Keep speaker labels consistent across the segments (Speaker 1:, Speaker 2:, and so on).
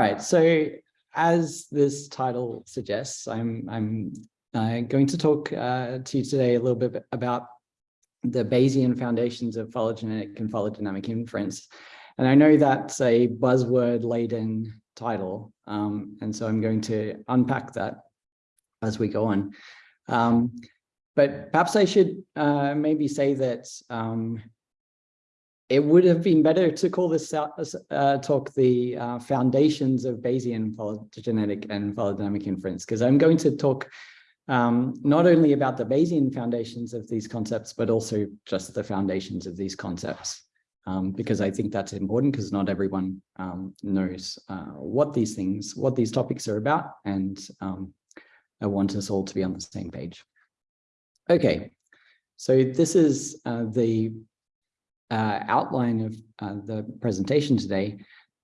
Speaker 1: Right. So as this title suggests, I'm I'm uh, going to talk uh, to you today a little bit about the Bayesian foundations of phylogenetic and phylogenomic inference. And I know that's a buzzword laden title. Um, and so I'm going to unpack that as we go on. Um, but perhaps I should uh, maybe say that um, it would have been better to call this uh, talk the uh, foundations of Bayesian phylogenetic and phylodynamic inference, because I'm going to talk um, not only about the Bayesian foundations of these concepts, but also just the foundations of these concepts, um, because I think that's important because not everyone um, knows uh, what these things, what these topics are about, and um, I want us all to be on the same page. Okay, so this is uh, the uh, outline of uh, the presentation today.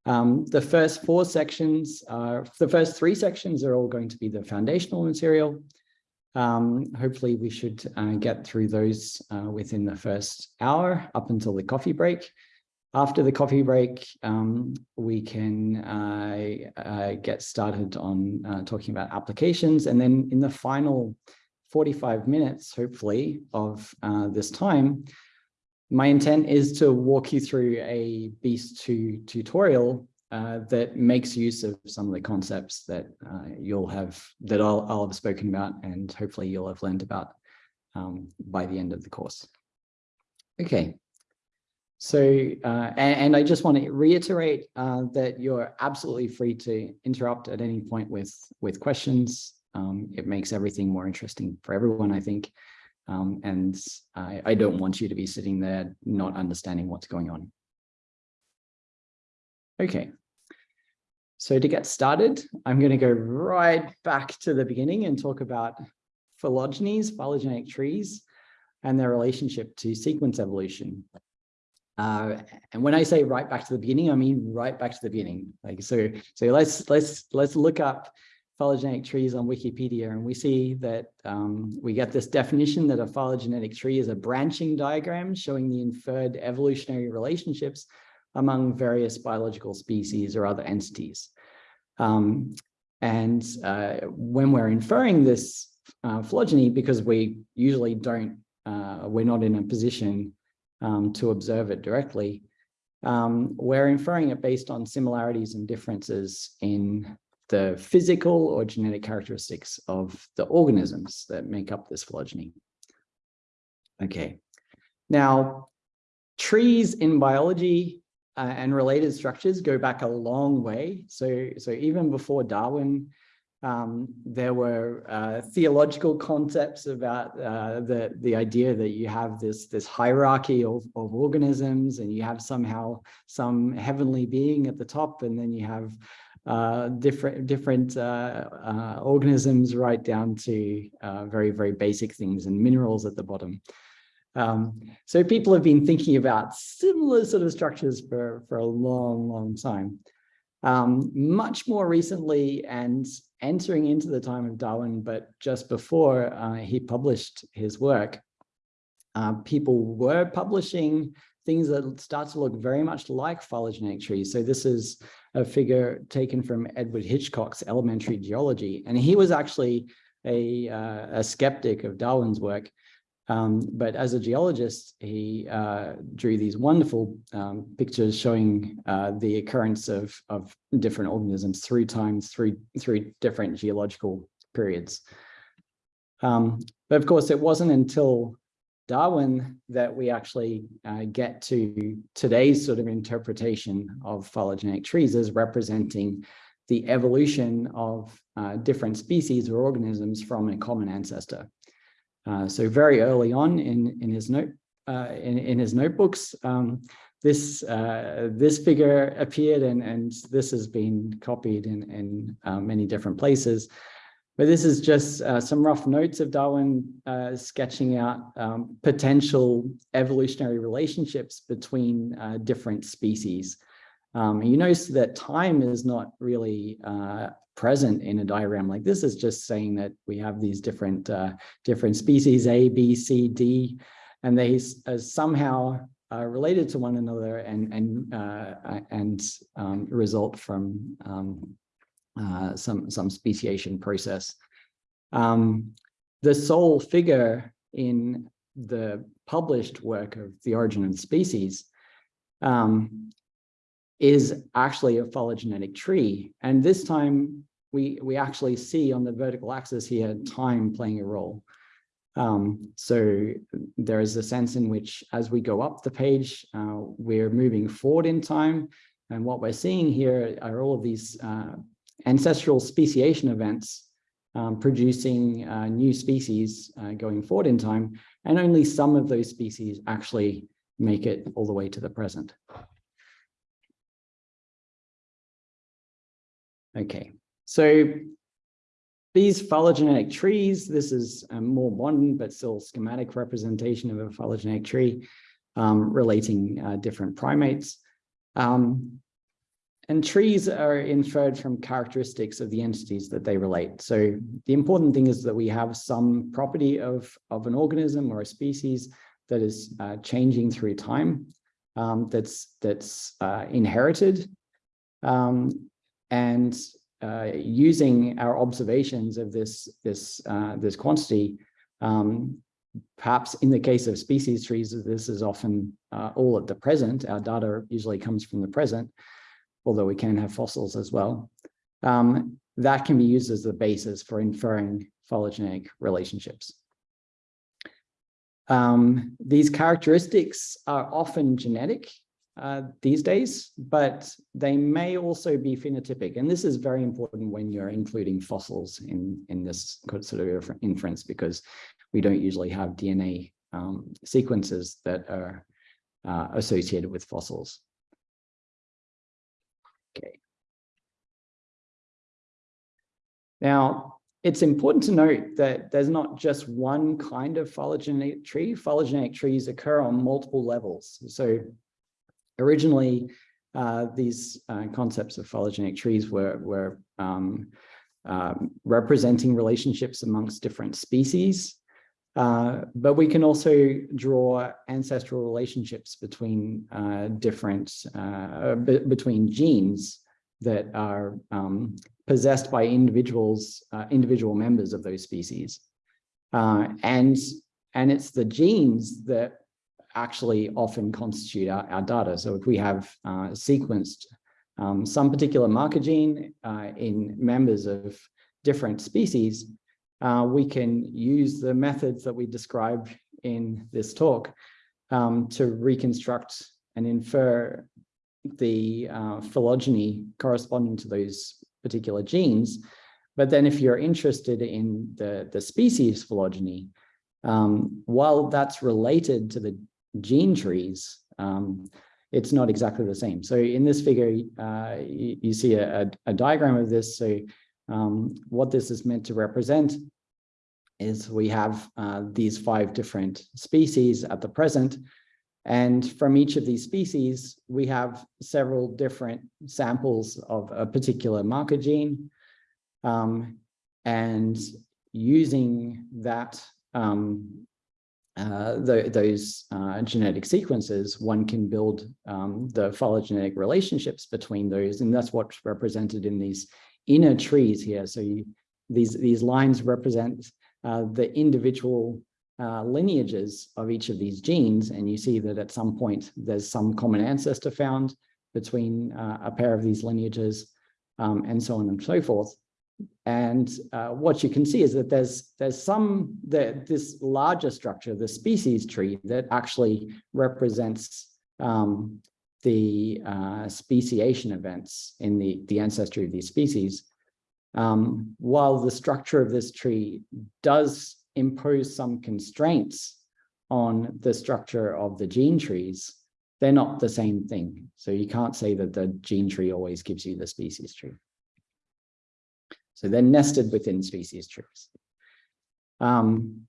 Speaker 1: Um, the first four sections, are, the first three sections are all going to be the foundational material. Um, hopefully we should uh, get through those uh, within the first hour up until the coffee break. After the coffee break, um, we can uh, uh, get started on talking about applications. And then in the final 45 minutes, hopefully, of this time, my intent is to walk you through a Beast2 tutorial uh, that makes use of some of the concepts that uh, you'll have, that I'll, I'll have spoken about and hopefully you'll have learned about um, by the end of the course. Okay, so, uh, and, and, I just want to reiterate uh, that you're absolutely free to interrupt at any point with, with questions. Um, it makes everything more interesting for everyone, I think. Um, and I, I don't want you to be sitting there not understanding what's going on. Okay, so to get started, I'm going to go right back to the beginning and talk about phylogenies, phylogenetic trees, and their relationship to sequence evolution. Uh, and when I say right back to the beginning, I mean right back to the beginning. Like so, so let's let's let's look up phylogenetic trees on Wikipedia, and we see that um, we get this definition that a phylogenetic tree is a branching diagram showing the inferred evolutionary relationships among various biological species or other entities. Um, and uh, when we're inferring this uh, phylogeny, because we usually don't, uh, we're not in a position um, to observe it directly, um, we're inferring it based on similarities and differences in the physical or genetic characteristics of the organisms that make up this phylogeny. Okay, now trees in biology uh, and related structures go back a long way. So, so even before Darwin, um, there were uh, theological concepts about uh, the, the idea that you have this, this hierarchy of, of organisms and you have somehow some heavenly being at the top and then you have uh, different different uh, uh, organisms right down to uh, very, very basic things and minerals at the bottom. Um, so people have been thinking about similar sort of structures for, for a long, long time. Um, much more recently and entering into the time of Darwin, but just before uh, he published his work, uh, people were publishing things that start to look very much like phylogenetic trees. So this is a figure taken from Edward Hitchcock's Elementary Geology. And he was actually a, uh, a skeptic of Darwin's work. Um, but as a geologist, he uh, drew these wonderful um, pictures showing uh, the occurrence of, of different organisms through time, through, through different geological periods. Um, but of course, it wasn't until Darwin that we actually uh, get to today's sort of interpretation of phylogenetic trees as representing the evolution of uh, different species or organisms from a common ancestor. Uh, so very early on in, in his note uh, in, in his notebooks, um, this uh, this figure appeared and, and this has been copied in, in uh, many different places. But this is just uh, some rough notes of Darwin uh, sketching out um, potential evolutionary relationships between uh, different species. Um, you notice that time is not really uh, present in a diagram like this. Is just saying that we have these different uh, different species A, B, C, D, and they uh, somehow related to one another and and and um, result from um, uh, some some speciation process. Um, the sole figure in the published work of the origin of species um, is actually a phylogenetic tree. And this time we, we actually see on the vertical axis here time playing a role. Um, so there is a sense in which as we go up the page, uh, we're moving forward in time. And what we're seeing here are all of these uh, ancestral speciation events um, producing uh, new species uh, going forward in time. And only some of those species actually make it all the way to the present. Okay, so these phylogenetic trees, this is a more modern but still schematic representation of a phylogenetic tree um, relating uh, different primates. Um, and trees are inferred from characteristics of the entities that they relate. So the important thing is that we have some property of, of an organism or a species that is uh, changing through time, um, that's, that's uh, inherited. Um, and uh, using our observations of this this uh, this quantity, um, perhaps in the case of species trees, this is often uh, all at the present. Our data usually comes from the present, although we can have fossils as well. Um, that can be used as the basis for inferring phylogenetic relationships. Um, these characteristics are often genetic uh, these days, but they may also be phenotypic. And this is very important when you're including fossils in, in this sort of inference, because we don't usually have DNA um, sequences that are uh, associated with fossils. Now, it's important to note that there's not just one kind of phylogenetic tree. Phylogenetic trees occur on multiple levels. So originally, uh, these uh, concepts of phylogenetic trees were, were um, uh, representing relationships amongst different species. Uh, but we can also draw ancestral relationships between uh, different, uh, between genes that are um, possessed by individuals, individual members of those species. and, and it's the genes that actually often constitute our, our data. So if we have uh, sequenced um, some particular marker gene uh, in members of different species, uh, we can use the methods that we described in this talk um, to reconstruct and infer the uh, phylogeny corresponding to those particular genes. But then if you're interested in the, the species phylogeny, um, while that's related to the gene trees, um, it's not exactly the same. So in this figure, uh, you, you, see a, a, a, diagram of this. So um, what this is meant to represent is we have uh, these five different species at the present. And from each of these species, we have several different samples of a particular marker gene. Um, and using that um, uh, the, those uh, genetic sequences, one can build um, the phylogenetic relationships between those, and that's what's represented in these inner trees here. So you, these, these lines represent uh, the individual uh, lineages of each of these genes, and you see that at some point there's some common ancestor found between uh, a pair of these lineages, um, and so on and so forth. And uh, what you can see is that there's there's some that this larger structure, the species tree, that actually represents um, the uh, speciation events in the the ancestry of these species. Um, while the structure of this tree does impose some constraints on the structure of the gene trees, they're not the same thing. So you can't say that the gene tree always gives you the species tree. So they're nested within species trees. Um,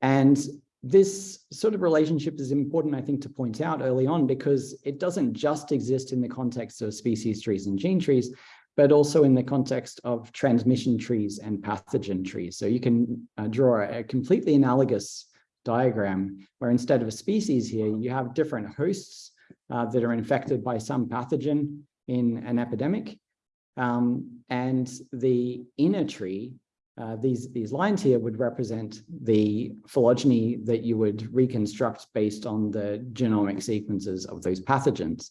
Speaker 1: and this sort of relationship is important, I think, to point out early on because it doesn't just exist in the context of species trees and gene trees, but also in the context of transmission trees and pathogen trees. So you can uh, draw a completely analogous diagram, where instead of a species here, you have different hosts uh, that are infected by some pathogen in an epidemic. Um, and the inner tree, uh, these, these lines here would represent the phylogeny that you would reconstruct based on the genomic sequences of those pathogens.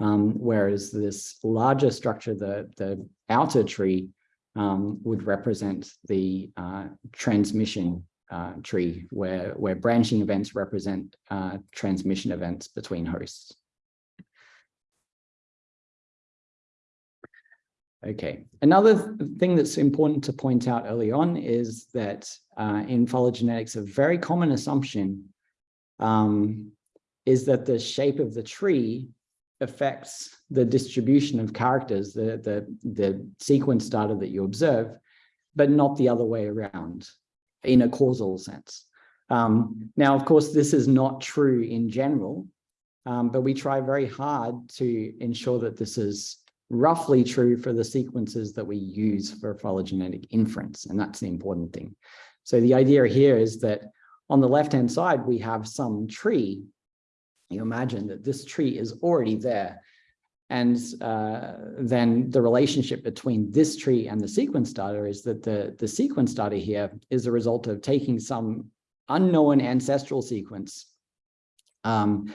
Speaker 1: Um, whereas this larger structure, the, the outer tree, um, would represent the uh, transmission uh, tree, where, where branching events represent uh, transmission events between hosts. Okay, another thing that's important to point out early on is that uh, in phylogenetics, a very common assumption um, is that the shape of the tree affects the distribution of characters, the, the, the sequence data that you observe, but not the other way around in a causal sense. Um, now, of course, this is not true in general, um, but we try very hard to ensure that this is roughly true for the sequences that we use for phylogenetic inference, and that's the important thing. So the idea here is that on the left-hand side, we have some tree. You imagine that this tree is already there. And uh, then the relationship between this tree and the sequence data is that the, the sequence data here is a result of taking some unknown ancestral sequence um,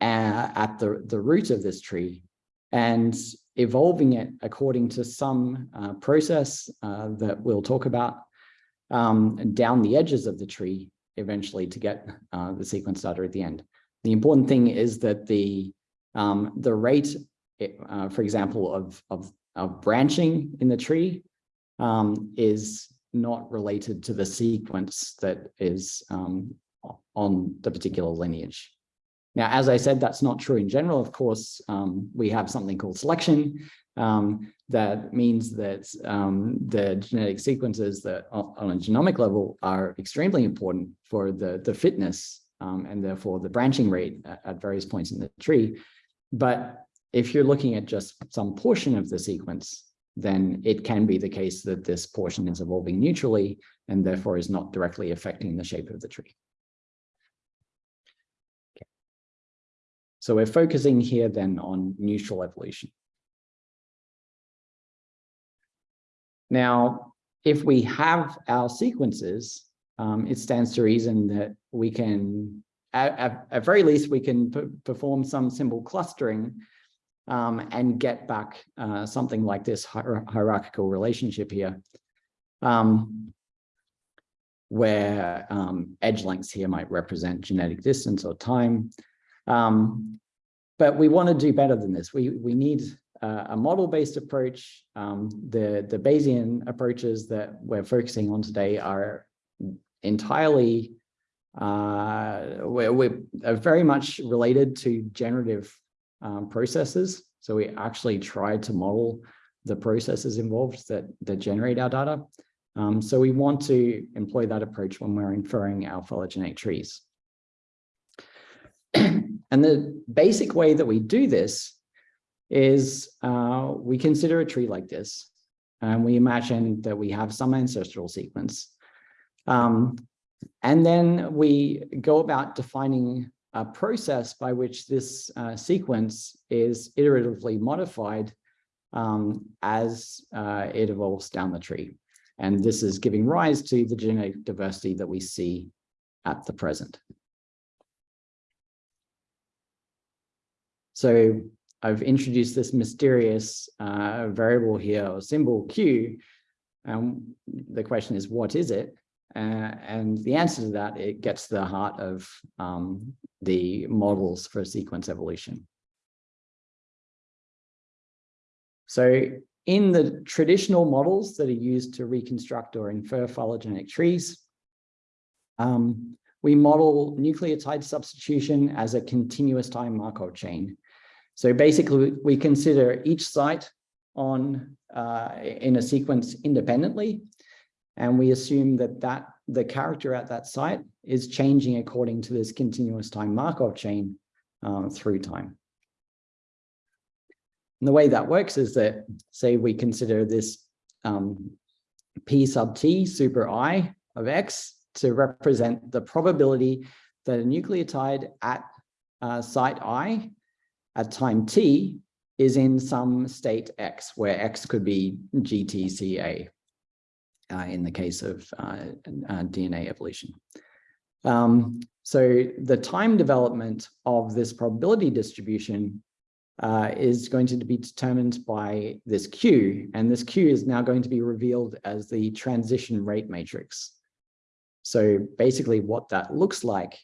Speaker 1: at the, the root of this tree and evolving it according to some uh, process uh, that we'll talk about um, down the edges of the tree eventually to get uh, the sequence data at the end. The important thing is that the um, the rate, uh, for example, of, of, of branching in the tree um, is not related to the sequence that is um, on the particular lineage. Now, as I said, that's not true in general. Of course, um, we have something called selection. Um, that means that um, the genetic sequences that on a genomic level are extremely important for the, the fitness um, and therefore the branching rate at, at various points in the tree. But if you're looking at just some portion of the sequence, then it can be the case that this portion is evolving neutrally and therefore is not directly affecting the shape of the tree. So we're focusing here then on neutral evolution. Now, if we have our sequences, um, it stands to reason that we can, at, at, at very least, we can perform some symbol clustering um, and get back uh, something like this hier hierarchical relationship here, um, where um, edge lengths here might represent genetic distance or time, um, but we want to do better than this. We, we need uh, a model-based approach. Um, the, the Bayesian approaches that we're focusing on today are entirely, uh, we're, we're very much related to generative um, processes. So we actually try to model the processes involved that, that generate our data. Um, so we want to employ that approach when we're inferring our phylogenetic trees. And the basic way that we do this is uh, we consider a tree like this, and we imagine that we have some ancestral sequence. Um, and then we go about defining a process by which this uh, sequence is iteratively modified um, as uh, it evolves down the tree. And this is giving rise to the genetic diversity that we see at the present. So I've introduced this mysterious uh, variable here or symbol Q. And the question is, what is it? Uh, and the answer to that, it gets to the heart of um, the models for sequence evolution. So in the traditional models that are used to reconstruct or infer phylogenetic trees, um, we model nucleotide substitution as a continuous time Markov chain. So basically, we consider each site on uh, in a sequence independently, and we assume that that the character at that site is changing according to this continuous time Markov chain uh, through time. And the way that works is that, say, we consider this um, p sub t super i of x to represent the probability that a nucleotide at uh, site I at time t is in some state x, where x could be GTCA uh, in the case of uh, uh DNA evolution. Um, so the time development of this probability distribution uh, is going to be determined by this Q, and this Q is now going to be revealed as the transition rate matrix. So basically what that looks like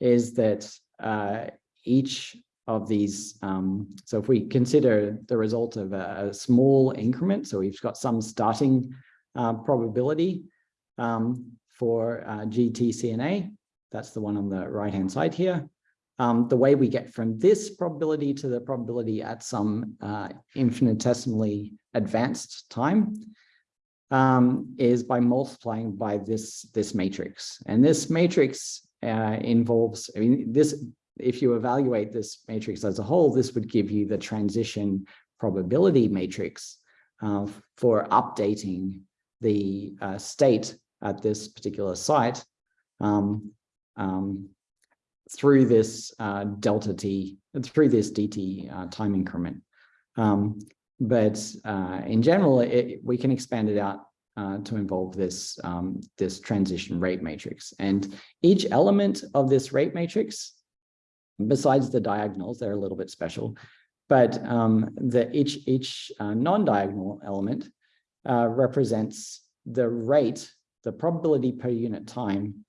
Speaker 1: is that uh, each of these, um, so if we consider the result of a, a, small increment, so we've got some starting uh, probability um, for uh, GTCNA, that's the one on the right-hand side here. Um, the way we get from this probability to the probability at some uh, infinitesimally advanced time um, is by multiplying by this, this matrix. And this matrix uh, involves, I mean, this, if you evaluate this matrix as a whole, this would give you the transition probability matrix uh, for updating the uh, state at this particular site um, um, through this uh, delta t, through this dt uh, time increment. Um, but uh, in general, it, we can expand it out uh, to involve this, um, this transition rate matrix. And each element of this rate matrix, besides the diagonals, they're a little bit special, but um, the each, each uh, non-diagonal element uh, represents the rate, the probability per unit time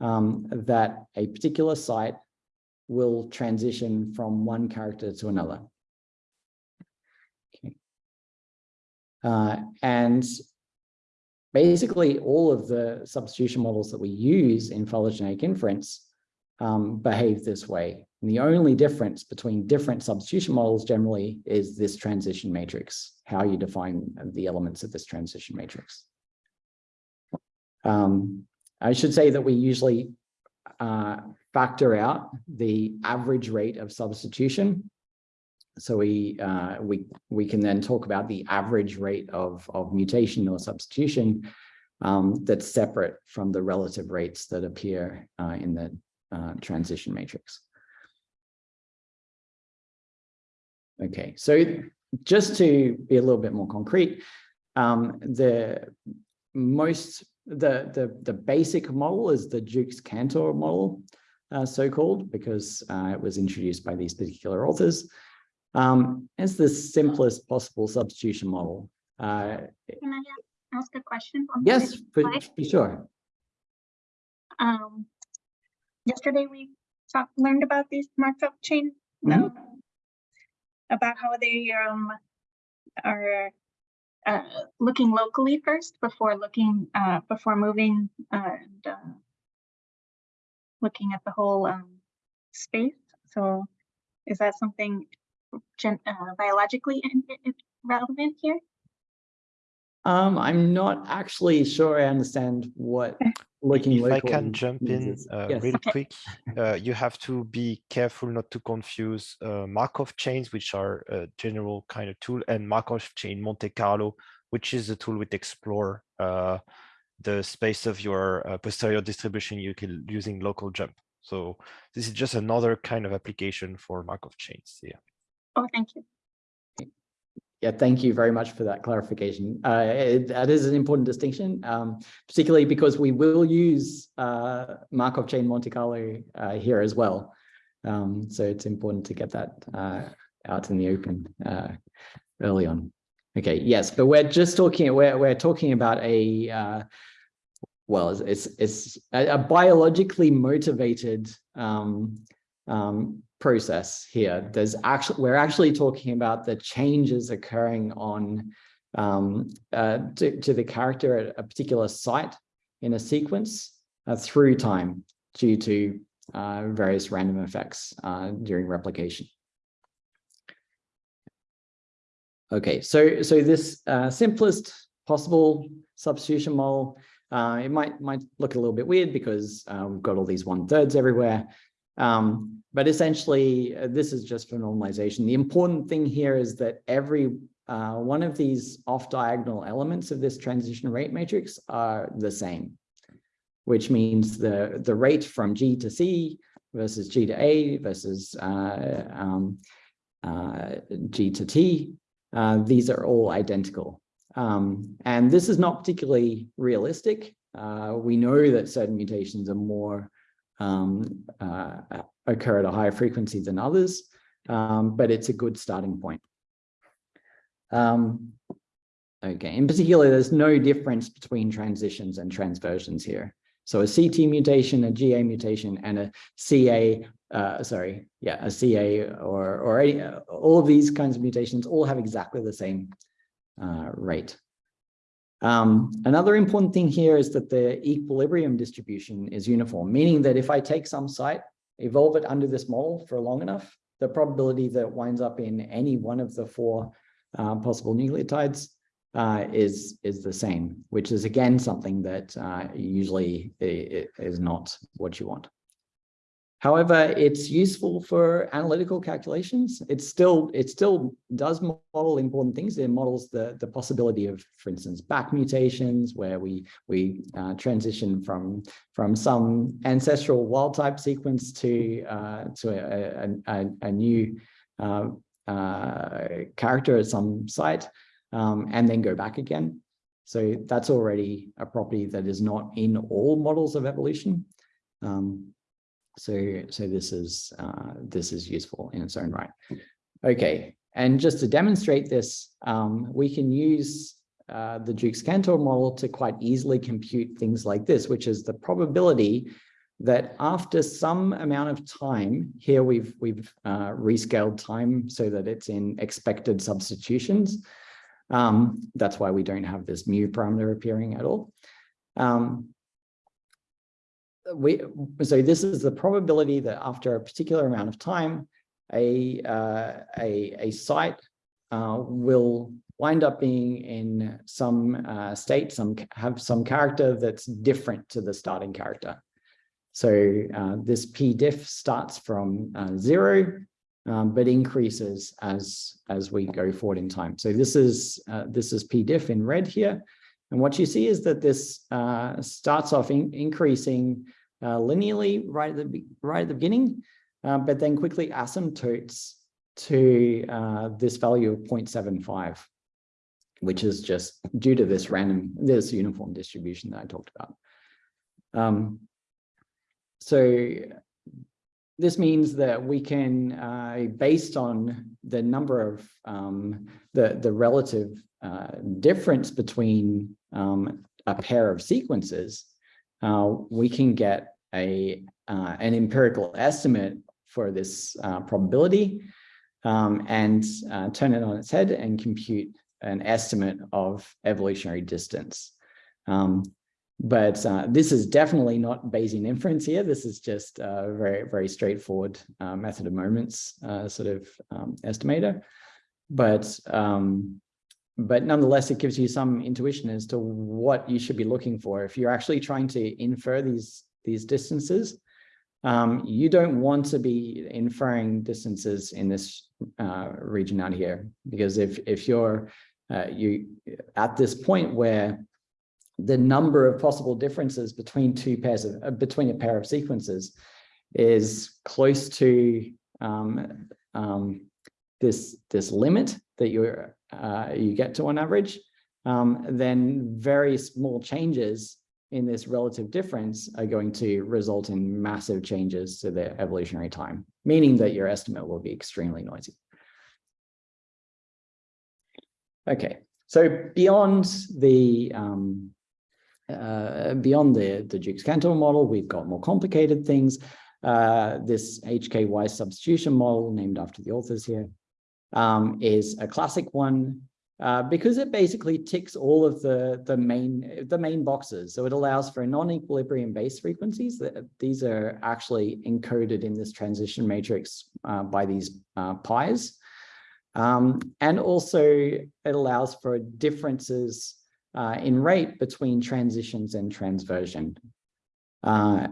Speaker 1: um, that a particular site will transition from one character to another. Okay. Uh, and basically all of the substitution models that we use in phylogenetic inference um, behave this way. And the only difference between different substitution models generally is this transition matrix, how you define the elements of this transition matrix. Um, I should say that we usually uh, factor out the average rate of substitution. So we uh, we we can then talk about the average rate of of mutation or substitution um, that's separate from the relative rates that appear uh, in the uh, transition matrix. Okay, so just to be a little bit more concrete, um, the most the, the, the basic model is the Jukes-Cantor model, uh, so-called, because uh, it was introduced by these particular authors. Um, it's the simplest possible substitution model. Uh,
Speaker 2: Can I ask a question?
Speaker 1: yes, for, for sure.
Speaker 2: Um, yesterday we talked, learned about these Markov chain, mm -hmm. About how they um, are uh, looking locally first before looking uh, before moving uh, and uh, looking at the whole um, space. So is that something gen uh, biologically relevant here?
Speaker 1: Um, I'm not actually sure I understand what looking
Speaker 3: if I can jump in uh, yes. real okay. quick, uh, you have to be careful not to confuse uh, Markov chains, which are a general kind of tool, and Markov chain Monte Carlo, which is the tool which explore uh, the space of your uh, posterior distribution you can using local jump. So this is just another kind of application for Markov chains. Yeah.
Speaker 2: Oh, thank you.
Speaker 1: Yeah, thank you very much for that clarification. Uh, it, that is an important distinction, um, particularly because we will use uh, Markov chain Monte Carlo uh, here as well. Um, so it's important to get that uh, out in the open uh, early on. Okay, yes, but we're just talking, we're, we're talking about a, uh, well, it's, it's a, a biologically motivated um, um, process here. There's actually we're actually talking about the changes occurring on um, uh, to, to, the character at a particular site in a sequence uh, through time due to uh, various random effects uh, during replication. Okay, so so this uh, simplest possible substitution model, uh, it might might look a little bit weird because we've got all these one thirds everywhere. Um, but essentially, uh, this is just for normalization. The important thing here is that every uh, one of these off-diagonal elements of this transition rate matrix are the same. which means the, the rate from G to C versus G to A versus uh, um, uh, G to T. Uh, these are all identical. Um, and this is not particularly realistic. Uh, we know that certain mutations are more um, uh, occur at a higher frequency than others, um, but it's a good starting point. Um, okay, in particular, there's no difference between transitions and transversions here. So a CT mutation, a GA mutation, and a CA, uh, sorry, yeah, a CA or, or any, all of these kinds of mutations all have exactly the same uh, rate. Um, another important thing here is that the equilibrium distribution is uniform, meaning that if I take some site, evolve it under this model for long enough, the probability that it winds up in any one of the four uh, possible nucleotides uh, is is the same, which is again something that uh, usually is not what you want. However, it's useful for analytical calculations. It still it still does model important things. It models the the possibility of, for instance, back mutations where we we uh, transition from from some ancestral wild type sequence to uh, to a, a, a new uh, uh, character at some site um, and then go back again. So that's already a property that is not in all models of evolution. Um, so, so this is uh, this is useful in its own right. Okay, and just to demonstrate this, um, we can use uh, the Jukes-Cantor model to quite easily compute things like this, which is the probability that after some amount of time, here we've we've uh, rescaled time so that it's in expected substitutions. Um, that's why we don't have this mu parameter appearing at all. Um, we, so this is the probability that after a particular amount of time, a, uh, a, a site uh, will wind up being in some uh, state, some have some character that's different to the starting character. So uh, this p diff starts from uh, zero um, but increases as as we go forward in time. So this is uh, this is p diff in red here, and what you see is that this uh, starts off in, increasing linearly right at the right at the beginning, uh, but then quickly asymptotes to uh, this value of 0.75, which is just due to this random this uniform distribution that I talked about. Um, so this means that we can, uh, based on the number of um, the, the relative uh, difference between um, a pair of sequences, uh, we can get a uh, an empirical estimate for this uh, probability um, and uh, turn it on its head and compute an estimate of evolutionary distance. Um, but uh, this is definitely not Bayesian inference here. This is just a very, very straightforward method of moments sort of um, estimator. But, um, but nonetheless, it gives you some intuition as to what you should be looking for. If you're actually trying to infer these, these distances, um, you don't want to be inferring distances in this uh, region out here, because if, if you're uh, you at this point where the number of possible differences between two pairs of uh, between a pair of sequences is close to um, um, this this limit that you uh, you get to on average, um, then very small changes in this relative difference are going to result in massive changes to the evolutionary time, meaning that your estimate will be extremely noisy. Okay, so beyond the um, uh, beyond the, the Jukes-Cantor model, we've got more complicated things. Uh, this HKY substitution model, named after the authors here, um, is a classic one uh, because it basically ticks all of the, the, main, the main boxes. So it allows for non-equilibrium base frequencies. These are actually encoded in this transition matrix uh, by these uh, pies. Um, and also it allows for differences uh, in rate between transitions and transversion. Uh,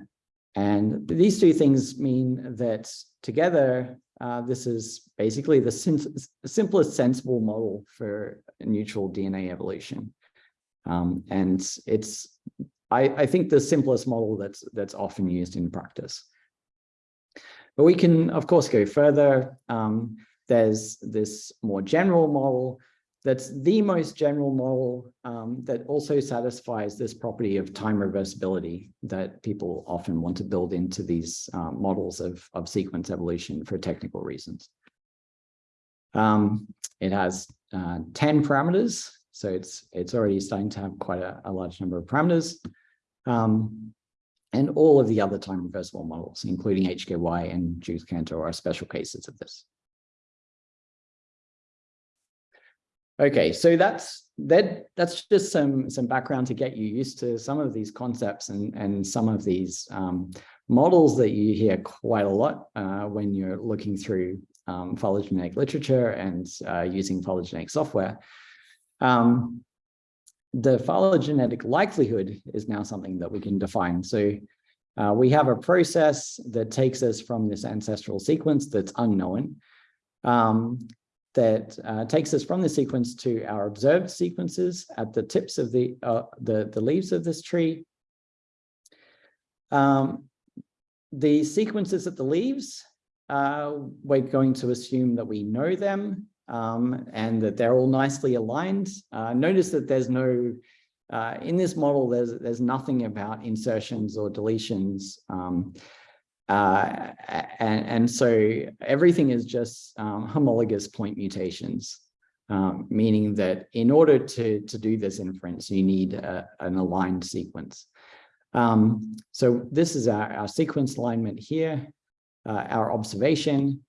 Speaker 1: and these two things mean that together, uh, this is basically the sim simplest sensible model for neutral DNA evolution. Um, and it's I, I think the simplest model that's that's often used in practice. But we can, of course, go further. Um, there's this more general model that's the most general model um, that also satisfies this property of time reversibility that people often want to build into these uh, models of, of sequence evolution for technical reasons. Um, it has uh, 10 parameters, so it's it's already starting to have quite a, a large number of parameters. Um, and all of the other time reversible models, including HKY and Jukes-Cantor are special cases of this. Okay, so that's that that's just some some background to get you used to some of these concepts and and some of these um, models that you hear quite a lot uh, when you're looking through um, phylogenetic literature and uh, using phylogenetic software. Um, the phylogenetic likelihood is now something that we can define. So uh, we have a process that takes us from this ancestral sequence that's unknown, um, that uh, takes us from the sequence to our observed sequences at the tips of the, uh, the, the leaves of this tree. Um, the sequences at the leaves, uh, we're going to assume that we know them um, and that they're all nicely aligned. Uh, notice that there's no, uh, in this model, there's, there's nothing about insertions or deletions. Um, uh, and, and so everything is just um, homologous point mutations, um, meaning that in order to, to do this inference, you need a, an aligned sequence. Um, so this is our, our sequence alignment here, uh, our observation,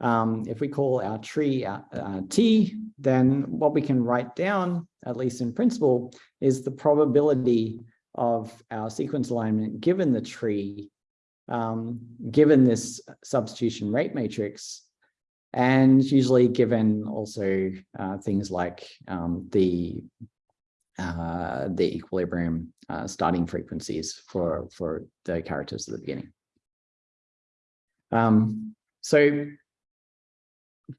Speaker 1: um, if we call our tree uh, uh, T, then what we can write down, at least in principle, is the probability of our sequence alignment given the tree, um, given this substitution rate matrix, and usually given also uh, things like um, the uh, the equilibrium uh, starting frequencies for for the characters at the beginning. Um, so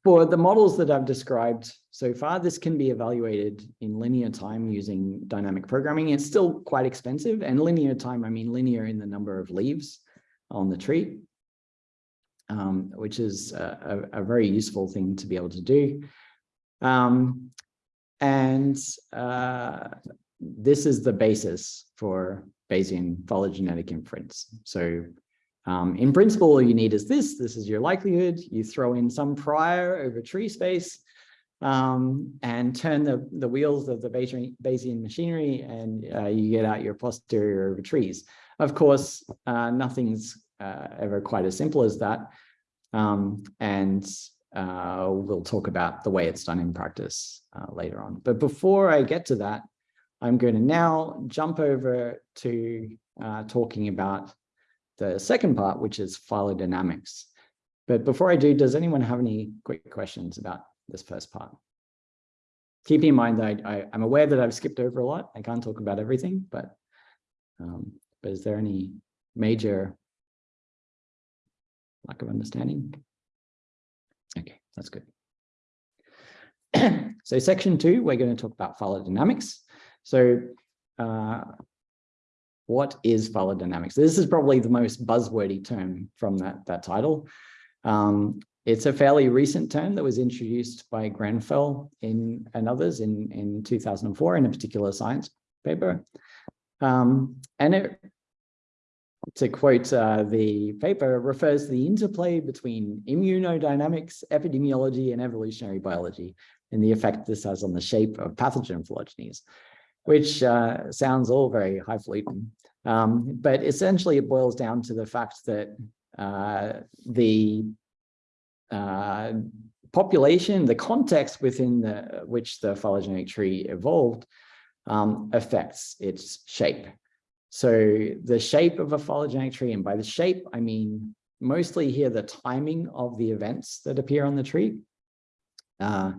Speaker 1: for the models that I've described so far, this can be evaluated in linear time using dynamic programming. It's still quite expensive and linear time, I mean linear in the number of leaves on the tree, um, which is a, a, very useful thing to be able to do. Um, and uh, this is the basis for Bayesian phylogenetic inference. So um, in principle, all you need is this. This is your likelihood. You throw in some prior over tree space um, and turn the, the wheels of the Bayesian machinery and uh, you get out your posterior over trees. Of course, uh, nothing's uh, ever quite as simple as that. Um, and uh, we'll talk about the way it's done in practice uh, later on. But before I get to that, I'm going to now jump over to uh, talking about the second part, which is phylodynamics. But before I do, does anyone have any quick questions about this first part? Keep in mind that I, am aware that I've skipped over a lot. I can't talk about everything, but, um, but is there any major lack of understanding? Okay, that's good. so section two, we're going to talk about phylodynamics. So uh, what is phylodynamics? This is probably the most buzzwordy term from that, that title. Um, it's a fairly recent term that was introduced by Grenfell in, and others in, in 2004 in a particular science paper. Um, and it, to quote uh, the paper, refers to the interplay between immunodynamics, epidemiology, and evolutionary biology, and the effect this has on the shape of pathogen phylogenies which uh, sounds all very highfalutin. Um, but essentially it boils down to the fact that uh, the uh, population, the context within the, which the phylogenetic tree evolved um, affects its shape. So the shape of a phylogenetic tree, and by the shape, I mean mostly here the timing of the events that appear on the tree. Uh,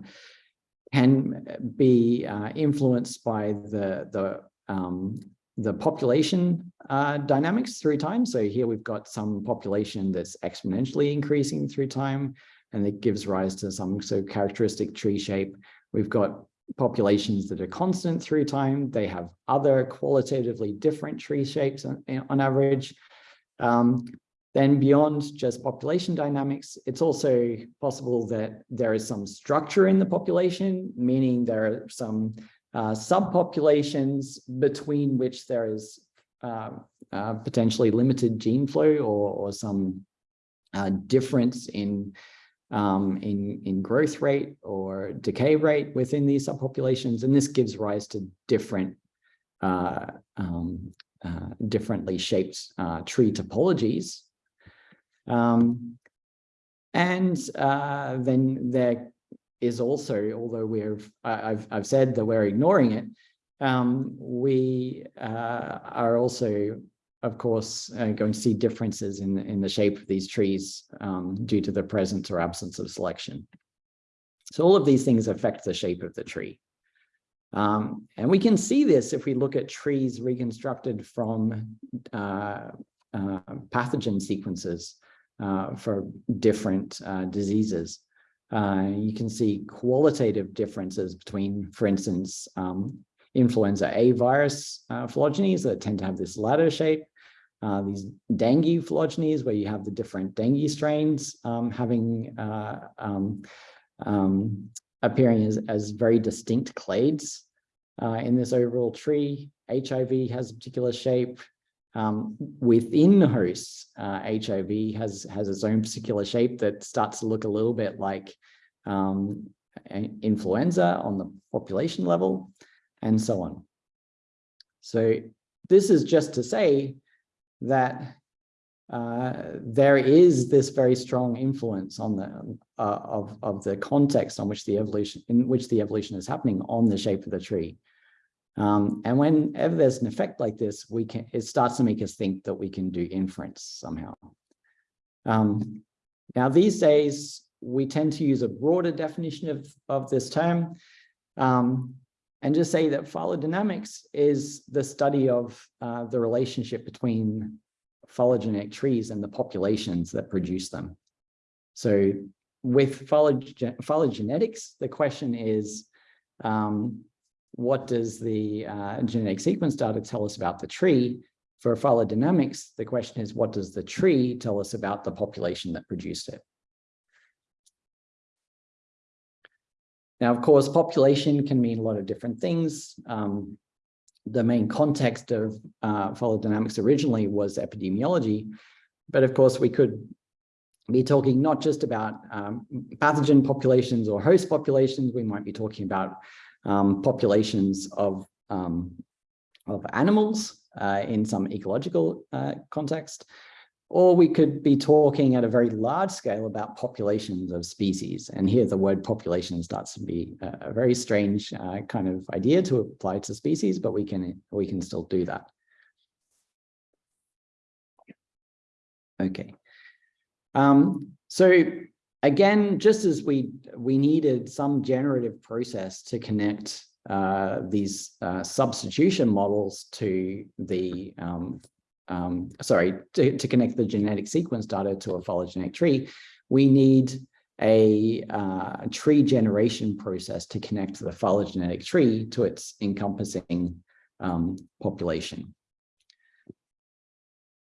Speaker 1: can be uh, influenced by the, the, um, the population uh, dynamics through time. So here we've got some population that's exponentially increasing through time, and it gives rise to some so characteristic tree shape. We've got populations that are constant through time. They have other qualitatively different tree shapes on, on average. Um, then beyond just population dynamics, it's also possible that there is some structure in the population, meaning there are some uh, subpopulations between which there is uh, uh, potentially limited gene flow or, or some uh, difference in, um, in, in growth rate or decay rate within these subpopulations. And this gives rise to different uh, um, uh, differently shaped uh, tree topologies. Um, and uh, then there is also, although we've, I've, I've said that we're ignoring it, um, we uh, are also, of course, uh, going to see differences in, in the shape of these trees um, due to the presence or absence of selection. So all of these things affect the shape of the tree. Um, and we can see this if we look at trees reconstructed from uh, uh, pathogen sequences uh, for different uh, diseases. Uh, you can see qualitative differences between, for instance, um, influenza A virus uh, phylogenies that tend to have this ladder shape, these dengue phylogenies where you have the different dengue strains um, having um, um, appearing as, as very distinct clades uh, in this overall tree. HIV has a particular shape. Um, within hosts, uh, HIV has, has its own particular shape that starts to look a little bit like um, influenza on the population level and so on. So this is just to say that uh, there is this very strong influence on the uh, of of the context on which the evolution in which the evolution is happening on the shape of the tree. Um, and whenever there's an effect like this, we can it starts to make us think that we can do inference somehow. Um, now these days we tend to use a broader definition of of this term. Um, and just say that phylodynamics is the study of uh, the relationship between phylogenetic trees and the populations that produce them. So with phylogen phylogenetics, the question is, um, what does the uh, genetic sequence data tell us about the tree? For phylodynamics, the question is, what does the tree tell us about the population that produced it? Now, of course, population can mean a lot of different things. Um, the main context of uh, phylodynamics originally was epidemiology, but of course we could be talking not just about um, pathogen populations or host populations, we might be talking about um, populations of, um, of animals uh, in some ecological uh, context, or we could be talking at a very large scale about populations of species. And here the word population starts to be a, very strange uh, kind of idea to apply to species, but we can, we can still do that. Okay. Um, so again, just as we, we needed some generative process to connect uh, these uh, substitution models to the um, um, sorry, to, to connect the genetic sequence data to a phylogenetic tree, we need a uh, tree generation process to connect the phylogenetic tree to its encompassing um, population.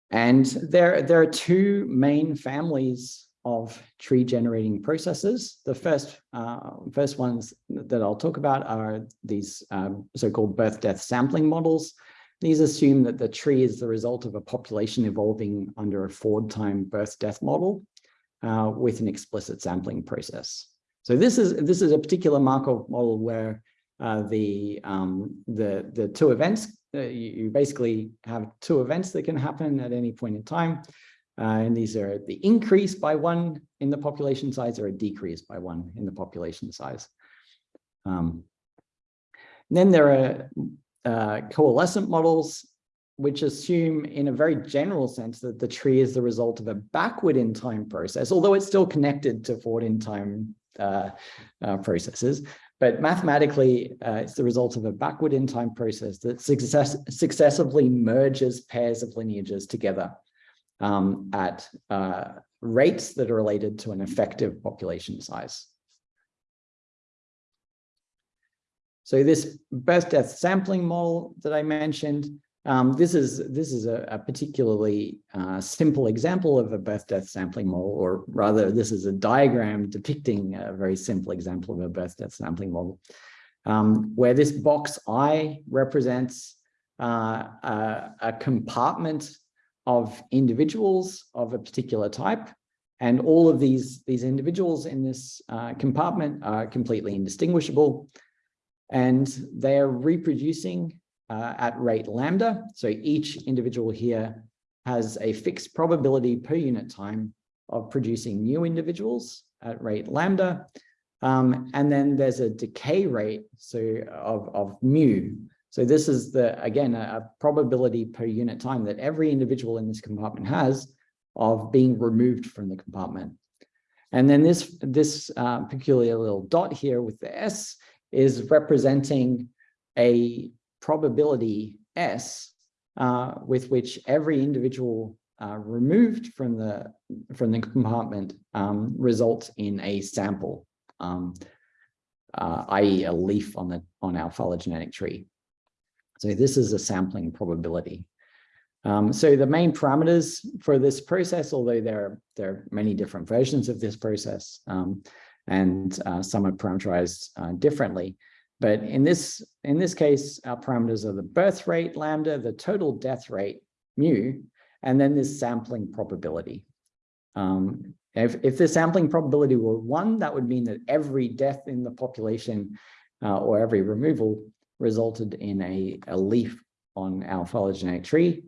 Speaker 1: And there, there are two main families of tree generating processes. The first, uh, first ones that I'll talk about are these um, so-called birth-death sampling models. These assume that the tree is the result of a population evolving under a forward time birth death model uh, with an explicit sampling process. So this is this is a particular Markov model where uh, the um, the the two events uh, you, you, basically have two events that can happen at any point in time, uh, and these are the increase by one in the population size or a decrease by one in the population size. Um, then there are uh, coalescent models, which assume in a very general sense that the tree is the result of a backward in time process, although it's still connected to forward in time uh, uh, processes. But mathematically, uh, it's the result of a backward in time process that success successively merges pairs of lineages together um, at uh, rates that are related to an effective population size. So this birth death sampling model that I mentioned, um, this is this is a, a particularly uh, simple example of a birth death sampling model, or rather, this is a diagram depicting a very simple example of a birth death sampling model, um, where this box I represents uh, a, a compartment of individuals of a particular type, and all of these these individuals in this uh, compartment are completely indistinguishable, and they are reproducing uh, at rate lambda. So each individual here has a fixed probability per unit time of producing new individuals at rate lambda. Um, and then there's a decay rate so of, of mu. So this is the, again, a, a probability per unit time that every individual in this compartment has of being removed from the compartment. And then this, this uh, peculiar little dot here with the S is representing a probability S uh, with which every individual uh, removed from the from the compartment um, results in a sample, um, uh, i.e. a leaf on the on our phylogenetic tree. So this is a sampling probability. Um, so the main parameters for this process, although there are, there are many different versions of this process, um, and uh, some are parameterized uh, differently, but in this, in this case, our parameters are the birth rate, lambda, the total death rate, mu, and then this sampling probability. Um, if, if the sampling probability were one, that would mean that every death in the population uh, or every removal resulted in a, a leaf on our phylogenetic tree.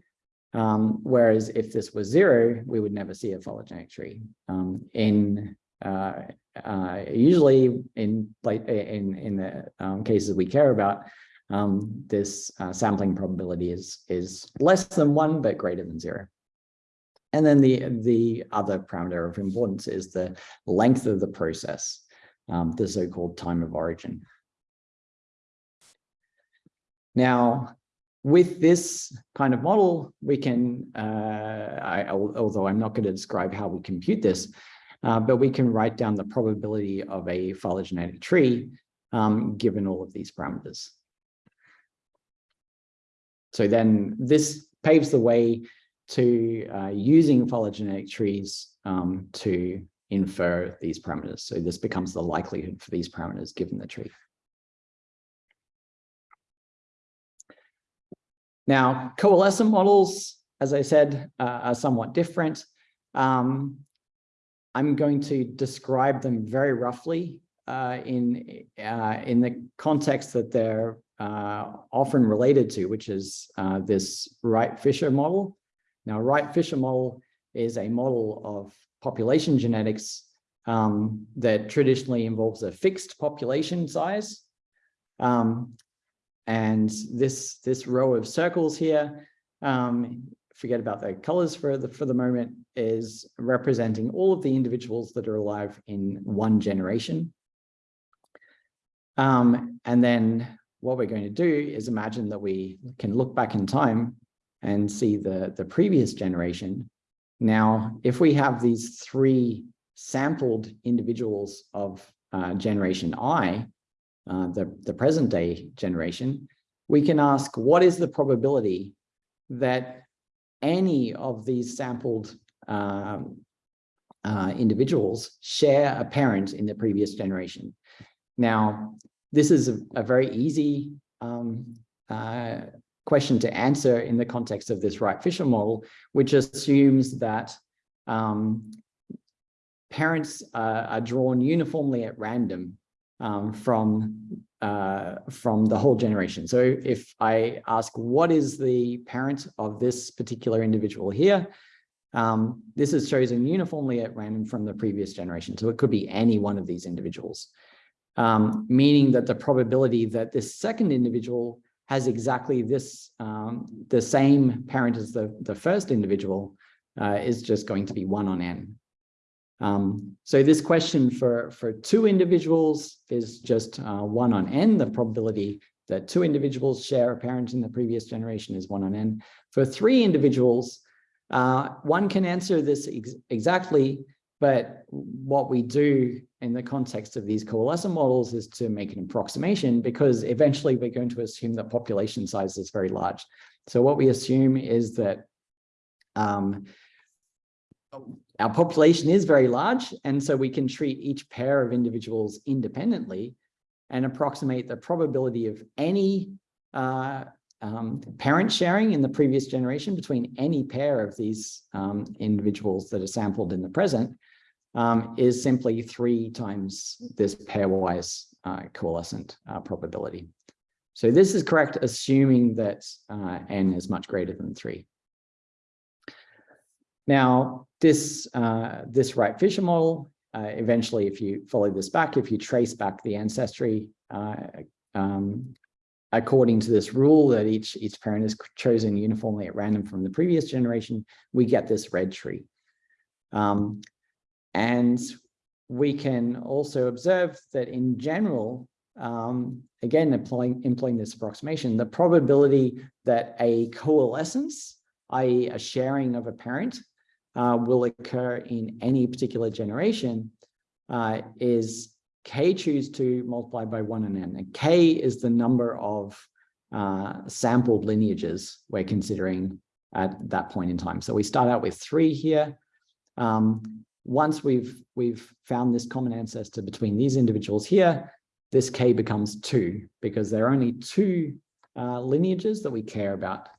Speaker 1: Um, whereas if this was zero, we would never see a phylogenetic tree. Um, in uh, uh, usually in like in in the um, cases we care about, um, this uh, sampling probability is is less than one but greater than zero. And then the the other parameter of importance is the length of the process, um, the so-called time of origin. Now, with this kind of model, we can, uh, I, although I'm not going to describe how we compute this, uh, but we can write down the probability of a phylogenetic tree um, given all of these parameters. So then this paves the way to uh, using phylogenetic trees um, to infer these parameters. So this becomes the likelihood for these parameters given the tree. Now, coalescent models, as I said, uh, are somewhat different. Um, I'm going to describe them very roughly uh, in, uh, in the context that they're uh, often related to, which is uh, this Wright-Fisher model. Now, Wright-Fisher model is a model of population genetics um, that traditionally involves a fixed population size. Um, and this, this row of circles here um, forget about the colors for the for the moment is representing all of the individuals that are alive in one generation. Um, and then what we're going to do is imagine that we can look back in time and see the, the previous generation. Now, if we have these three sampled individuals of uh, generation I, uh, the, the present day generation, we can ask what is the probability that any of these sampled um, uh, individuals share a parent in the previous generation. Now, this is a, a very easy um, uh, question to answer in the context of this Wright-Fisher model, which assumes that um, parents uh, are drawn uniformly at random um, from uh, from the whole generation. So if I ask, what is the parent of this particular individual here? Um, this is chosen uniformly at random from the previous generation. So it could be any one of these individuals, um, meaning that the probability that this second individual has exactly this, um, the same parent as the, the first individual uh, is just going to be one on n. Um, so this question for, for two individuals is just uh, one on n. The probability that two individuals share a parent in the previous generation is one on n. For three individuals, uh, one can answer this ex exactly But what we do in the context of these coalescent models is to make an approximation because eventually we're going to assume that population size is very large. So what we assume is that um, our population is very large, and so we can treat each pair of individuals independently and approximate the probability of any uh, um, parent sharing in the previous generation between any pair of these um, individuals that are sampled in the present um, is simply three times this pairwise uh, coalescent uh, probability. So this is correct, assuming that uh, n is much greater than three. Now, this, uh, this Wright-Fisher model, uh, eventually, if you follow this back, if you trace back the ancestry uh, um, according to this rule that each, each parent is chosen uniformly at random from the previous generation, we get this red tree. Um, and we can also observe that in general, um, again, employing, employing this approximation, the probability that a coalescence, i.e. a sharing of a parent, uh, will occur in any particular generation uh, is k choose two multiply by 1 and n. And k is the number of uh, sampled lineages we're considering at that point in time. So we start out with three here. Um, once we've we've found this common ancestor between these individuals here, this k becomes two because there are only two uh, lineages that we care about.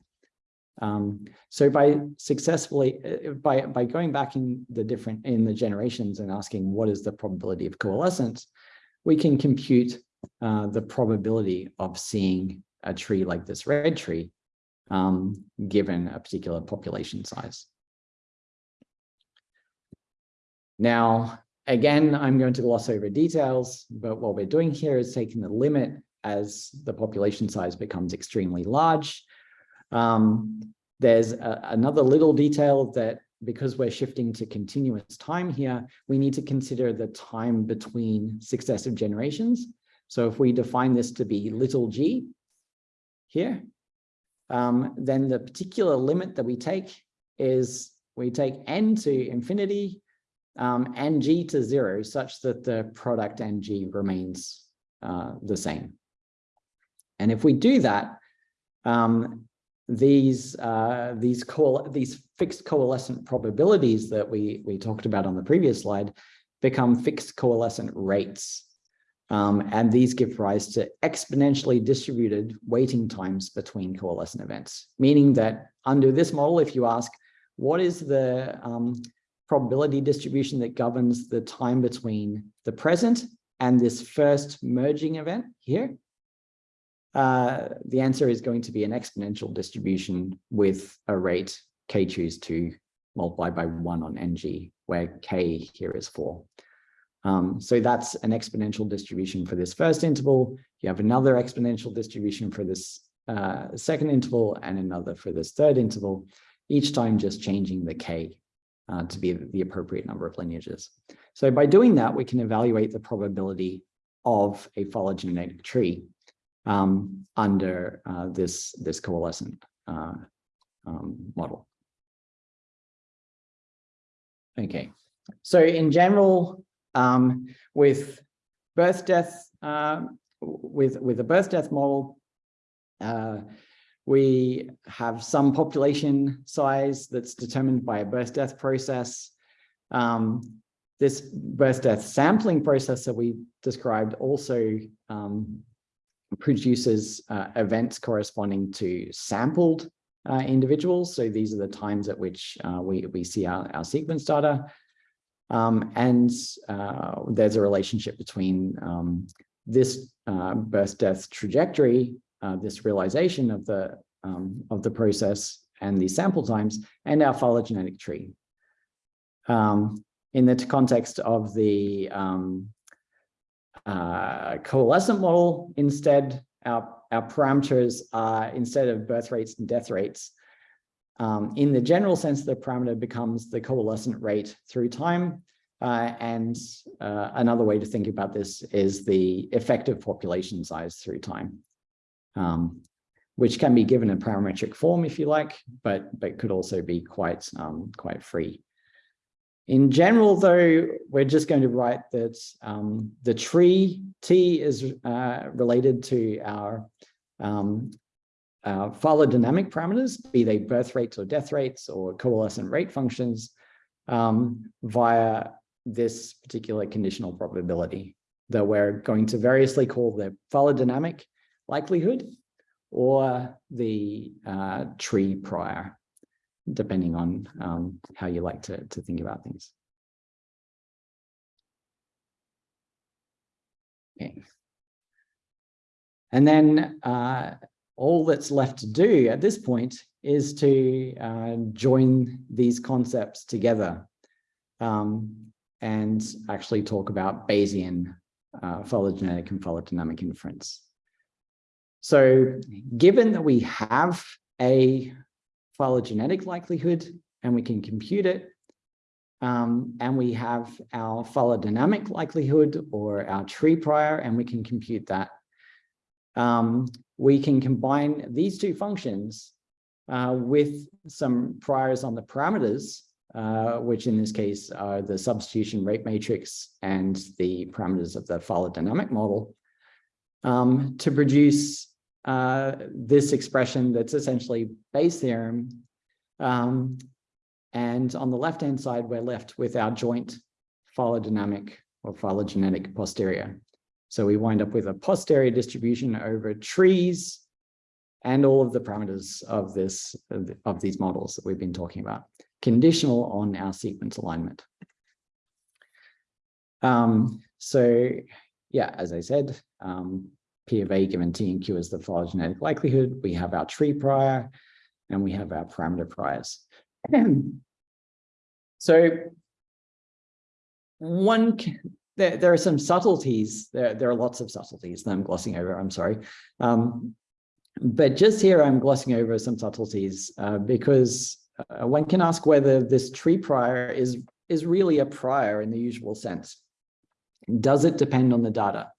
Speaker 1: Um, so by successfully uh, by by going back in the different in the generations and asking what is the probability of coalescence, we can compute uh, the probability of seeing a tree like this red tree um, given a particular population size. Now, again, I'm going to gloss over details, but what we're doing here is taking the limit as the population size becomes extremely large. Um, there's a, another little detail that because we're shifting to continuous time here, we need to consider the time between successive generations. So if we define this to be little g here, um, then the particular limit that we take is we take n to infinity um, and g to zero such that the product ng remains uh, the same. And if we do that, um, these uh, these these fixed coalescent probabilities that we we talked about on the previous slide become fixed coalescent rates. Um, and these give rise to exponentially distributed waiting times between coalescent events, meaning that under this model, if you ask, what is the um, probability distribution that governs the time between the present and this first merging event here? Uh, the answer is going to be an exponential distribution with a rate k choose two multiply by one on ng, where k here is four. Um, so that's an exponential distribution for this first interval. You have another exponential distribution for this uh, second interval and another for this third interval, each time just changing the k uh, to be the appropriate number of lineages. So by doing that, we can evaluate the probability of a phylogenetic tree um, under uh, this, this coalescent uh, um, model. Okay, so in general, um, with birth death, uh, with, with a birth death model, uh, we have some population size that's determined by a birth death process. Um, this birth death sampling process that we described also um, produces uh, events corresponding to sampled uh, individuals. So these are the times at which uh, we, we see our, our sequence data. Um, and uh, there's a relationship between um, this uh, birth death trajectory uh, this realization of the um, of the process and the sample times and our phylogenetic tree. Um, in the context of the um, uh, coalescent model, instead, our, our parameters are, instead of birth rates and death rates, um, in the general sense, the parameter becomes the coalescent rate through time. Uh, and uh, another way to think about this is the effective population size through time um, which can be given in parametric form if you like, but but could also be quite um, quite free. In general, though, we're just going to write that um, the tree T is uh, related to our, um, our phylogenetic parameters, be they birth rates or death rates or coalescent rate functions um, via this particular conditional probability that we're going to variously call the phylogenetic likelihood or the uh, tree prior depending on um, how you like to, to think about things. Okay. And then uh, all that's left to do at this point is to uh, join these concepts together um, and actually talk about Bayesian uh, phylogenetic and phylogenetic inference. So given that we have a phylogenetic likelihood and we can compute it. Um, and we have our phylodynamic likelihood or our tree prior, and we can compute that. Um, we can combine these two functions uh, with some priors on the parameters, uh, which in this case are the substitution rate matrix and the parameters of the phylodynamic model, um, to produce uh, this expression that's essentially Bayes theorem. Um, and on the left-hand side, we're left with our joint phylodynamic or phylogenetic posterior. So we wind up with a posterior distribution over trees and all of the parameters of this of these models that we've been talking about, conditional on our sequence alignment. Um, so yeah, as I said, um, P of A given T and Q is the phylogenetic likelihood. We have our tree prior and we have our parameter priors. so one, there, there are some subtleties. There, there are lots of subtleties that I'm glossing over, I'm sorry. Um, but just here, I'm glossing over some subtleties uh, because uh, one can ask whether this tree prior is, is really a prior in the usual sense. Does it depend on the data?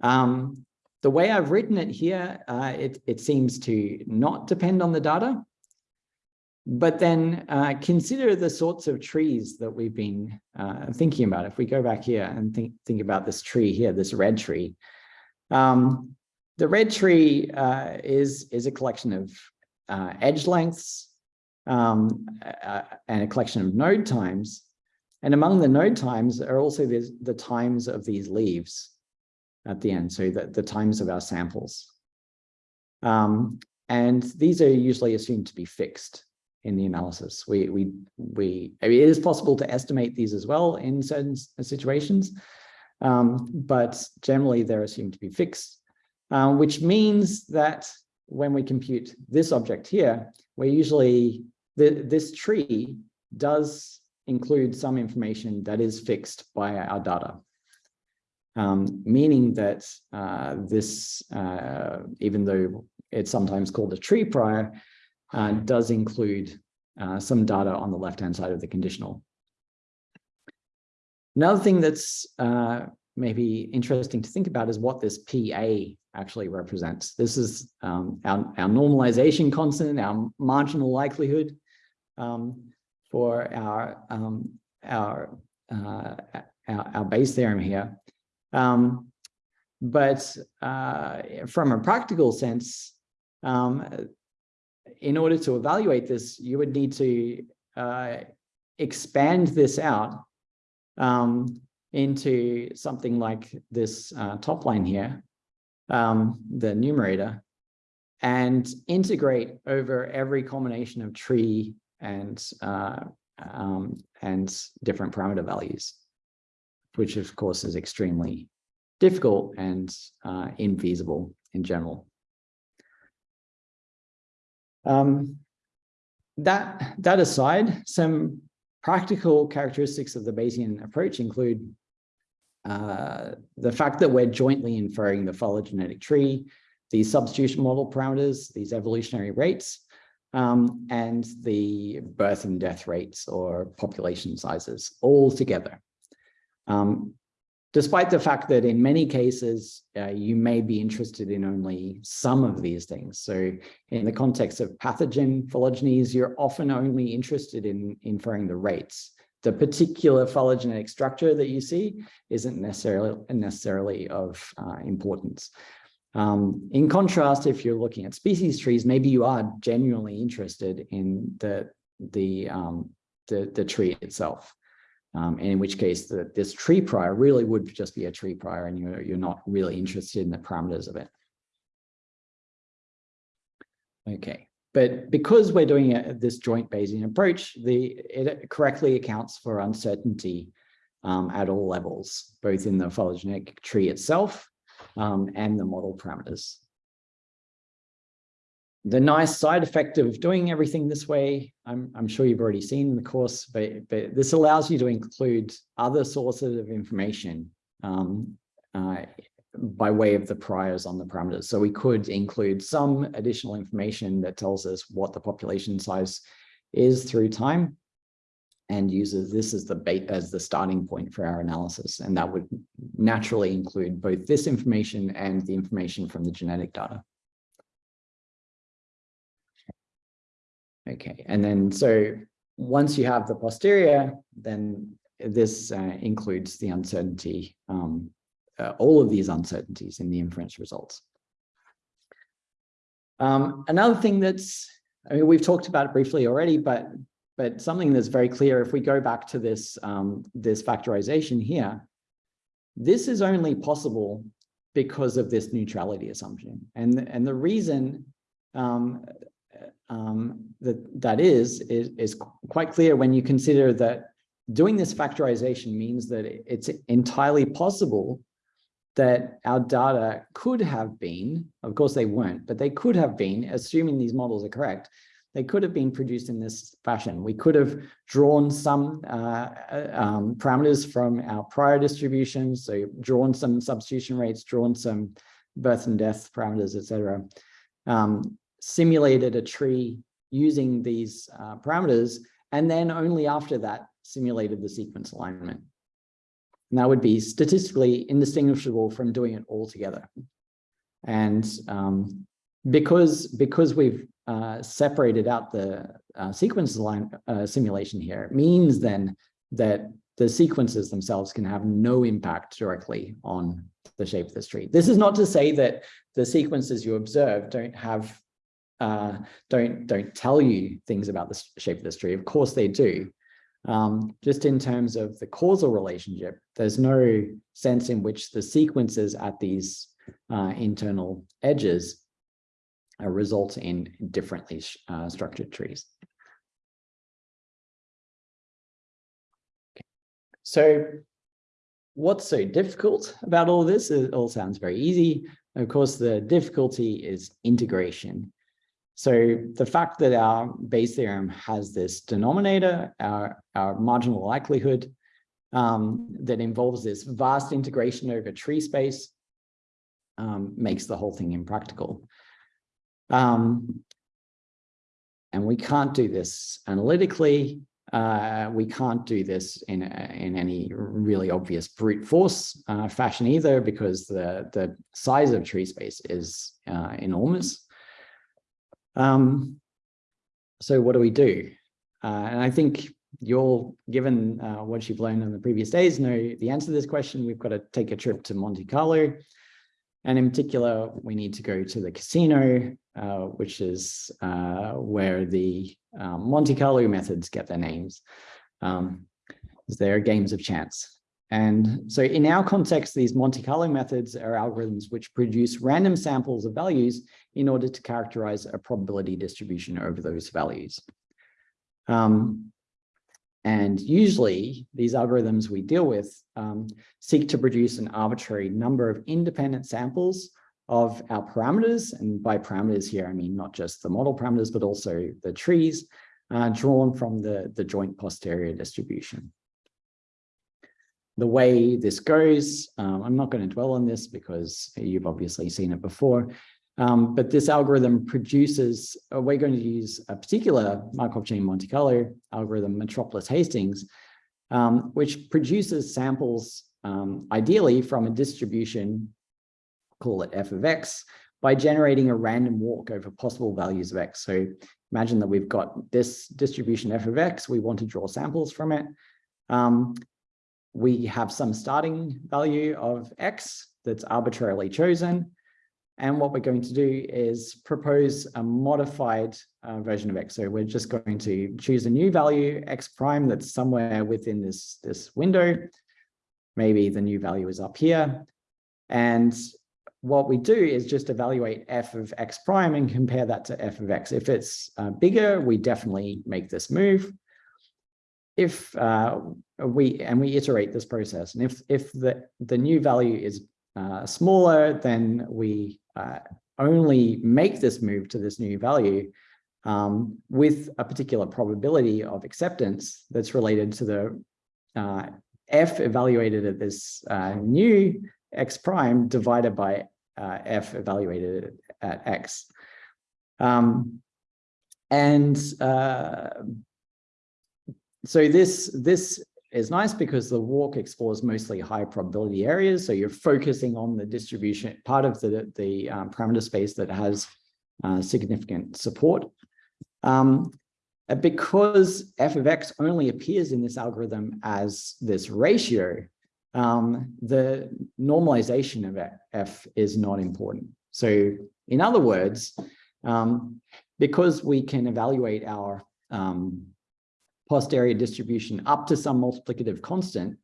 Speaker 1: Um, the way I've written it here, uh, it, it seems to not depend on the data. But then uh, consider the sorts of trees that we've been uh, thinking about. If we go back here and think, think about this tree here, this red tree. Um, the red tree uh, is, is a collection of uh, edge lengths um, uh, and a collection of node times. And among the node times are also the times of these leaves at the end, so the, the times of our samples. Um, and these are usually assumed to be fixed in the analysis. We, we, we, I mean, it is possible to estimate these as well in certain situations, um, but generally they're assumed to be fixed, uh, which means that when we compute this object here, we're usually, the, this tree does include some information that is fixed by our data um, meaning that uh, this, uh, even though it's sometimes called a tree prior, uh, does include uh, some data on the left-hand side of the conditional. Another thing that's uh, maybe interesting to think about is what this PA actually represents. This is um, our, our normalization constant, our marginal likelihood um, for our, um, our, uh, our, our Bayes theorem here. Um, but uh, from a practical sense, um, in order to evaluate this, you would need to uh, expand this out um, into something like this uh, top line here, um, the numerator, and integrate over every combination of tree and uh, um, and different parameter values which of course is extremely difficult and uh, infeasible in general. Um, that, that aside, some practical characteristics of the Bayesian approach include uh, the fact that we're jointly inferring the phylogenetic tree, these substitution model parameters, these evolutionary rates, um, and the birth and death rates or population sizes all together. Um, despite the fact that in many cases, uh, you may be interested in only some of these things. So in the context of pathogen phylogenies, you're often only interested in inferring the rates. the particular phylogenetic structure that you see isn't necessarily necessarily of uh, importance. Um, in contrast, if you're looking at species trees, maybe you are genuinely interested in the the um, the, the tree itself. Um, and in which case the, this tree prior really would just be a tree prior and you're, you're not really interested in the parameters of it. Okay, but because we're doing a, this joint Bayesian approach, the, it correctly accounts for uncertainty um, at all levels, both in the phylogenetic tree itself um, and the model parameters. The nice side effect of doing everything this way, I'm, I'm sure you've already seen in the course, but, but this allows you to include other sources of information um, uh, by way of the priors on the parameters. So we could include some additional information that tells us what the population size is through time and uses this as the bait as the starting point for our analysis. And that would naturally include both this information and the information from the genetic data. Okay, and then so once you have the posterior, then this uh, includes the uncertainty um, uh, all of these uncertainties in the inference results. Um, another thing that's, I mean, we've talked about it briefly already, but but something that's very clear if we go back to this um, this factorization here, this is only possible because of this neutrality assumption, and and the reason um, um, that that is, is is quite clear when you consider that doing this factorization means that it's entirely possible that our data could have been, of course they weren't, but they could have been, assuming these models are correct, they could have been produced in this fashion. We could have drawn some uh, uh um, parameters from our prior distributions, so drawn some substitution rates, drawn some birth and death parameters, etc. Um, simulated a tree using these uh, parameters, and then only after that simulated the sequence alignment. And that would be statistically indistinguishable from doing it all together. And um, because, because we've uh, separated out the uh, sequence line uh, simulation here, it means then that the sequences themselves can have no impact directly on the shape of the tree. This is not to say that the sequences you observe don't have uh, don't don't tell you things about the shape of the tree. Of course they do, um, just in terms of the causal relationship, there's no sense in which the sequences at these uh, internal edges result in differently uh, structured trees. Okay. So what's so difficult about all this? It all sounds very easy. Of course, the difficulty is integration. So the fact that our Bayes theorem has this denominator, our, our marginal likelihood, um, that involves this vast integration over tree space um, makes the whole thing impractical. Um, and we can't do this analytically. Uh, we can't do this in, in any really obvious brute force uh, fashion either, because the, the size of tree space is uh, enormous. Um, so what do we do? Uh, and I think you're given uh, what you've learned in the previous days know the answer to this question. We've got to take a trip to Monte Carlo. And in particular, we need to go to the casino, uh, which is uh, where the um, Monte Carlo methods get their names. Um, they're games of chance. And so in our context, these Monte Carlo methods are algorithms which produce random samples of values in order to characterize a probability distribution over those values. Um, and usually these algorithms we deal with um, seek to produce an arbitrary number of independent samples of our parameters. And by parameters here, I mean not just the model parameters, but also the trees uh, drawn from the, the joint posterior distribution the way this goes, um, I'm not going to dwell on this because you've obviously seen it before, um, but this algorithm produces, uh, we're going to use a particular Markov chain Monte Carlo algorithm, Metropolis Hastings, um, which produces samples um, ideally from a distribution, call it f of x, by generating a random walk over possible values of x. So imagine that we've got this distribution f of x, we want to draw samples from it. Um, we have some starting value of X that's arbitrarily chosen. And what we're going to do is propose a modified uh, version of X. So we're just going to choose a new value, X prime, that's somewhere within this, this window. Maybe the new value is up here. And what we do is just evaluate f of x prime and compare that to f of x. If it's uh, bigger, we definitely make this move. If uh, we and we iterate this process, and if if the the new value is uh, smaller, then we uh, only make this move to this new value um, with a particular probability of acceptance that's related to the uh, f evaluated at this uh, new x prime divided by uh, f evaluated at x. Um, and uh, so this, this is nice because the walk explores mostly high probability areas. So you're focusing on the distribution, part of the, the um, parameter space that has uh, significant support. Um, because f of x only appears in this algorithm as this ratio, um, the normalization of f is not important. So in other words, um, because we can evaluate our um, posterior distribution up to some multiplicative constant,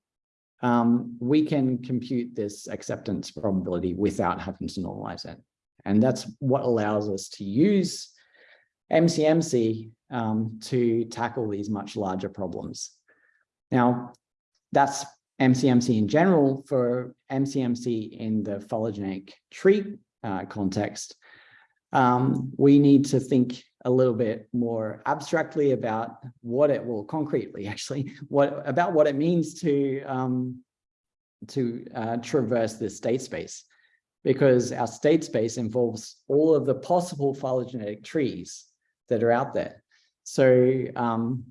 Speaker 1: um, we can compute this acceptance probability without having to normalize it. And that's what allows us to use MCMC um, to tackle these much larger problems. Now, that's MCMC in general, for MCMC in the phylogenetic tree uh, context, um, we need to think a little bit more abstractly about what it will concretely actually what about what it means to um, to uh, traverse this state space because our state space involves all of the possible phylogenetic trees that are out there. So um,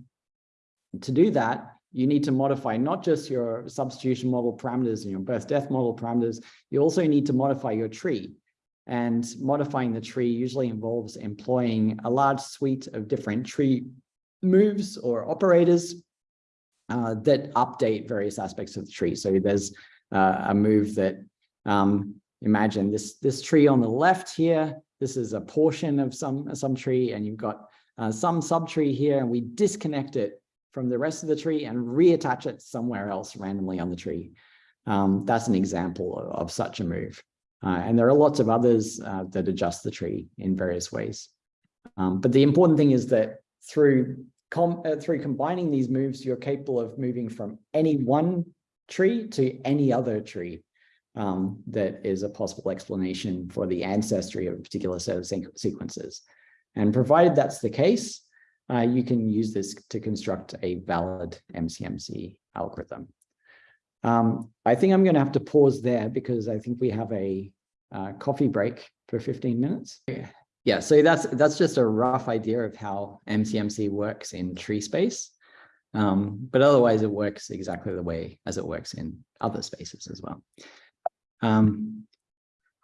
Speaker 1: to do that, you need to modify not just your substitution model parameters and your birth death model parameters, you also need to modify your tree. And modifying the tree usually involves employing a large suite of different tree moves or operators uh, that update various aspects of the tree. So there's uh, a move that, um, imagine this, this tree on the left here, this is a portion of some, some tree and you've got uh, some subtree here and we disconnect it from the rest of the tree and reattach it somewhere else randomly on the tree. Um, that's an example of, of such a move. Uh, and there are lots of others uh, that adjust the tree in various ways. Um, but the important thing is that through, com uh, through combining these moves, you're capable of moving from any one tree to any other tree um, that is a possible explanation for the ancestry of a particular set of sequences. And provided that's the case, uh, you can use this to construct a valid MCMC algorithm. Um, I think I'm going to have to pause there because I think we have a uh, coffee break for 15 minutes. Yeah, so that's that's just a rough idea of how MCMC works in tree space. Um, but otherwise, it works exactly the way as it works in other spaces as well. Um,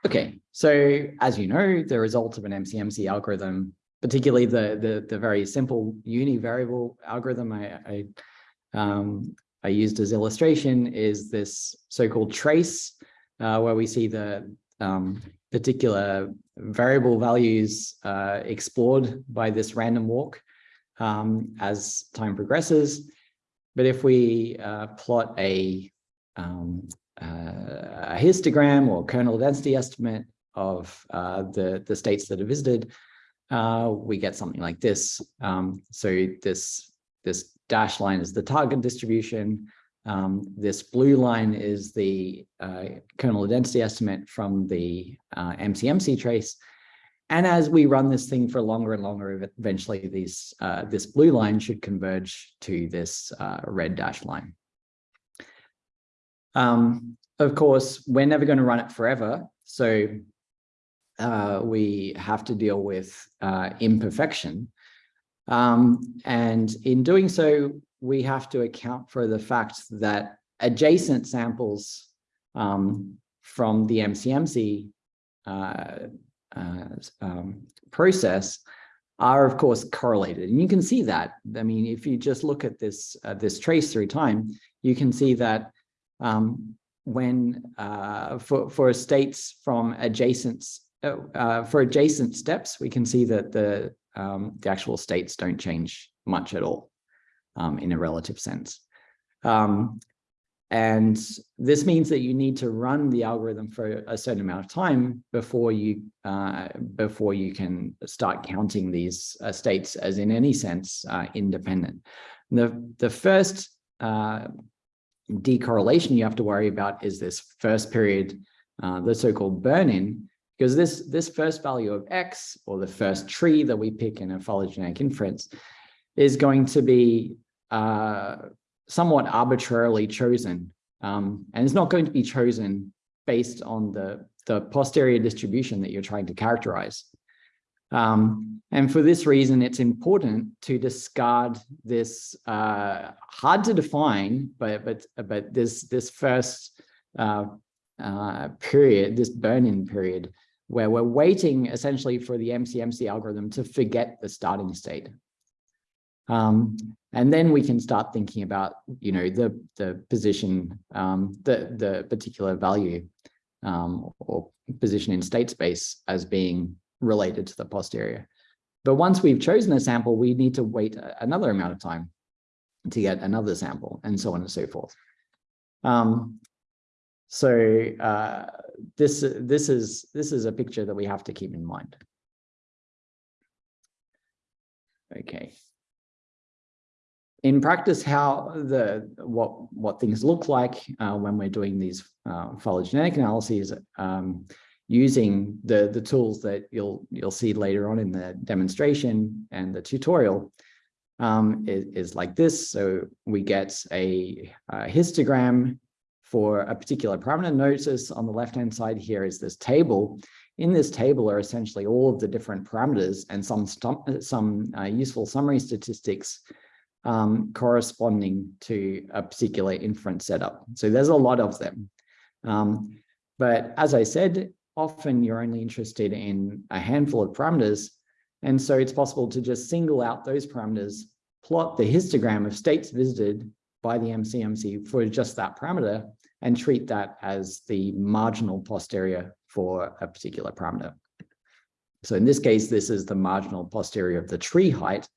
Speaker 1: okay, so as you know, the result of an MCMC algorithm particularly the the, the very simple univariable algorithm I, I, um, I used as illustration is this so-called trace, uh, where we see the um, particular variable values uh, explored by this random walk um, as time progresses. But if we uh, plot a, um, uh, a histogram or kernel density estimate of uh, the, the states that are visited, uh, we get something like this. Um, so this, this dash line is the target distribution. Um, this blue line is the uh, kernel density estimate from the uh, MCMC trace. And as we run this thing for longer and longer, eventually these, uh, this blue line should converge to this uh, red dash line. Um, of course, we're never going to run it forever. So uh, we have to deal with uh, imperfection. Um, and in doing so, we have to account for the fact that adjacent samples um, from the MCMC uh, uh, um, process are of course correlated. And you can see that. I mean, if you just look at this, uh, this trace through time, you can see that um, when uh, for, for states from adjacent, uh, uh, for adjacent steps, we can see that the, um, the actual states don't change much at all um, in a relative sense. Um, and this means that you need to run the algorithm for a certain amount of time before you uh, before you can start counting these uh, states as in any sense uh, independent. The, the first uh, decorrelation you have to worry about is this first period, uh, the so-called burn-in, because this, this first value of x, or the first tree that we pick in a phylogenetic inference, is going to be uh, somewhat arbitrarily chosen. Um, and it's not going to be chosen based on the, the posterior distribution that you're trying to characterize. Um, and for this reason, it's important to discard this uh, hard to define, but but but this this first uh, uh, period, this burn-in period, where we're waiting essentially for the MCMC algorithm to forget the starting state. Um, and then we can start thinking about, you know, the the position, um, the the particular value um, or position in state space as being related to the posterior. But once we've chosen a sample, we need to wait another amount of time to get another sample and so on and so forth. Um, so uh, this this is this is a picture that we have to keep in mind. Okay. In practice, how the what what things look like uh, when we're doing these uh, phylogenetic analyses um, using the, the tools that you'll, you'll see later on in the demonstration and the tutorial um, is, is, like this. So we get a, a, histogram for a particular parameter. Notice on the left-hand side here is this table. In this table are essentially all of the different parameters and some, some uh, useful summary statistics um, corresponding to a particular inference setup. So there's a lot of them. Um, but as I said, often you're only interested in a handful of parameters. And so it's possible to just single out those parameters, plot the histogram of states visited by the MCMC for just that parameter and treat that as the marginal posterior for a particular parameter. So in this case, this is the marginal posterior of the tree height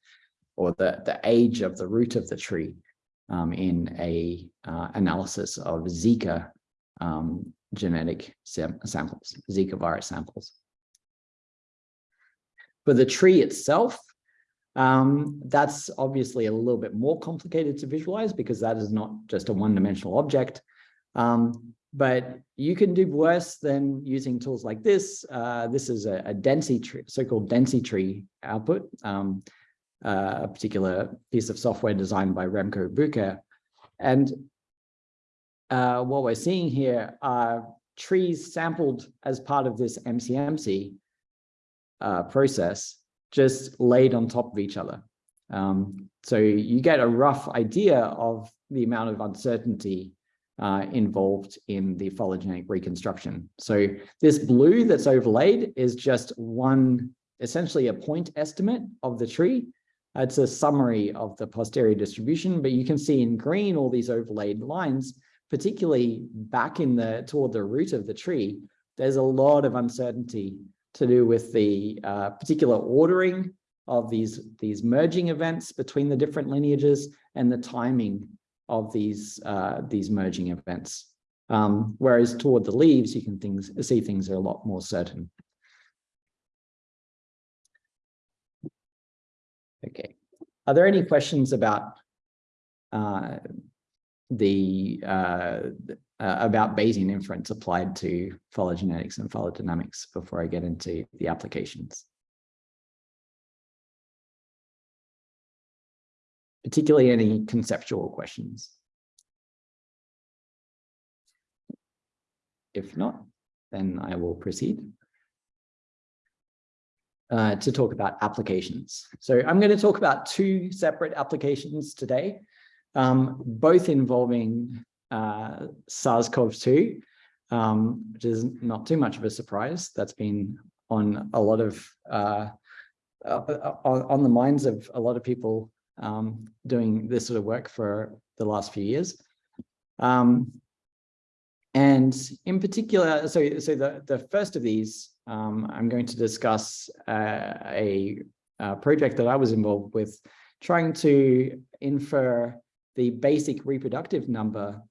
Speaker 1: or the, the age of the root of the tree um, in a uh, analysis of Zika um, genetic sam samples, Zika virus samples. For the tree itself, um, that's obviously a little bit more complicated to visualize because that is not just a one-dimensional object. Um, but you can do worse than using tools like this. Uh, this is a, a density tree, so-called density tree output, um, uh, a particular piece of software designed by Remco Bucher. And uh, what we're seeing here are trees sampled as part of this MCMC uh, process, just laid on top of each other. Um, so you get a rough idea of the amount of uncertainty uh, involved in the phylogenetic reconstruction. So this blue that's overlaid is just one, essentially a point estimate of the tree. It's a summary of the posterior distribution, but you can see in green all these overlaid lines particularly back in the toward the root of the tree, there's a lot of uncertainty to do with the uh, particular ordering of these, these merging events between the different lineages and the timing of these, uh, these merging events. Um, whereas toward the leaves, you can things, see things are a lot more certain. Okay. Are there any questions about uh, the uh, uh, about Bayesian inference applied to phylogenetics and phylodynamics before I get into the applications. Particularly any conceptual questions. If not, then I will proceed uh, to talk about applications. So I'm going to talk about two separate applications today um, both involving uh, SARS-CoV-2, um, which is not too much of a surprise. That's been on a lot of uh, uh, on, on the minds of a lot of people um, doing this sort of work for the last few years. Um, and in particular, so, so the, the first of these, um, I'm going to discuss uh, a, a project that I was involved with trying to infer the basic reproductive number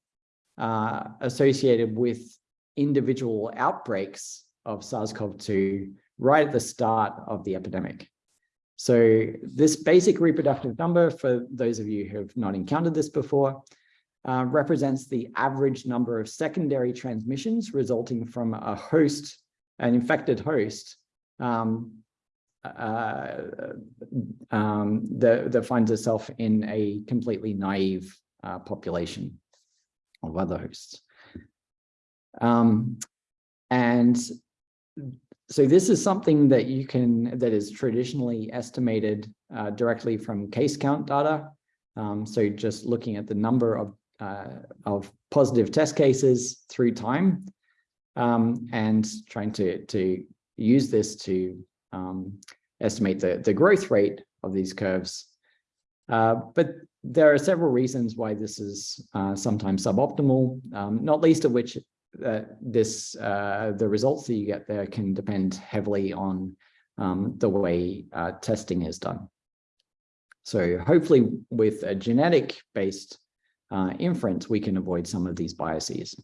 Speaker 1: uh, associated with individual outbreaks of SARS-CoV-2 right at the start of the epidemic. So this basic reproductive number, for those of you who have not encountered this before, uh, represents the average number of secondary transmissions resulting from a host, an infected host, um, uh, um, that, that finds itself in a completely naive uh, population of other hosts. Um, and so this is something that you can, that is traditionally estimated uh, directly from case count data. Um, so just looking at the number of, uh, of positive test cases through time um, and trying to, to use this to um, estimate the, the growth rate of these curves. Uh, but there are several reasons why this is uh, sometimes suboptimal, um, not least of which uh, this uh, the results that you get there can depend heavily on um, the way uh, testing is done. So hopefully with a genetic based uh, inference, we can avoid some of these biases.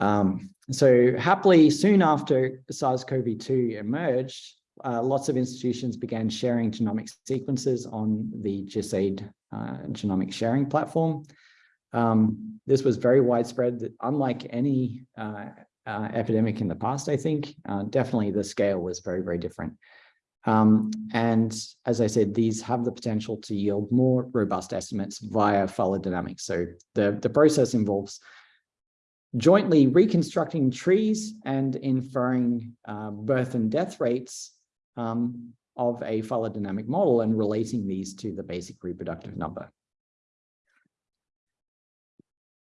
Speaker 1: Um, so happily, soon after SARS-CoV-2 emerged, uh, lots of institutions began sharing genomic sequences on the GISAID uh, genomic sharing platform. Um, this was very widespread, unlike any uh, uh, epidemic in the past, I think. Uh, definitely the scale was very, very different. Um, and as I said, these have the potential to yield more robust estimates via phylogenomics. So the, the process involves jointly reconstructing trees and inferring uh, birth and death rates um, of a phylogenetic model and relating these to the basic reproductive number.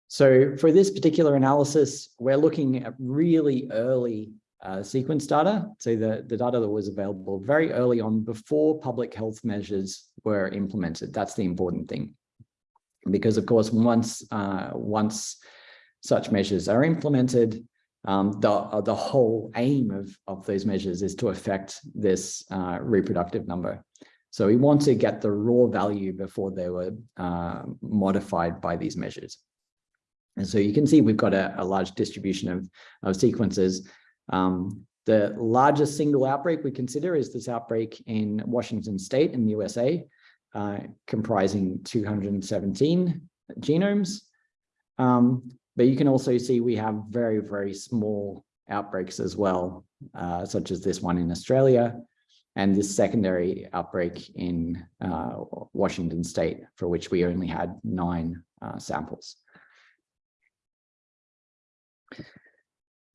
Speaker 1: So for this particular analysis, we're looking at really early uh, sequence data. So the, the data that was available very early on before public health measures were implemented. That's the important thing. Because of course, once, uh, once such measures are implemented, um, the, uh, the whole aim of, of those measures is to affect this uh, reproductive number. So we want to get the raw value before they were uh, modified by these measures. And so you can see we've got a, a large distribution of, of sequences. Um, the largest single outbreak we consider is this outbreak in Washington state in the USA, uh, comprising 217 genomes. Um, but you can also see we have very, very small outbreaks as well, uh, such as this one in Australia and this secondary outbreak in uh, Washington state, for which we only had nine uh, samples.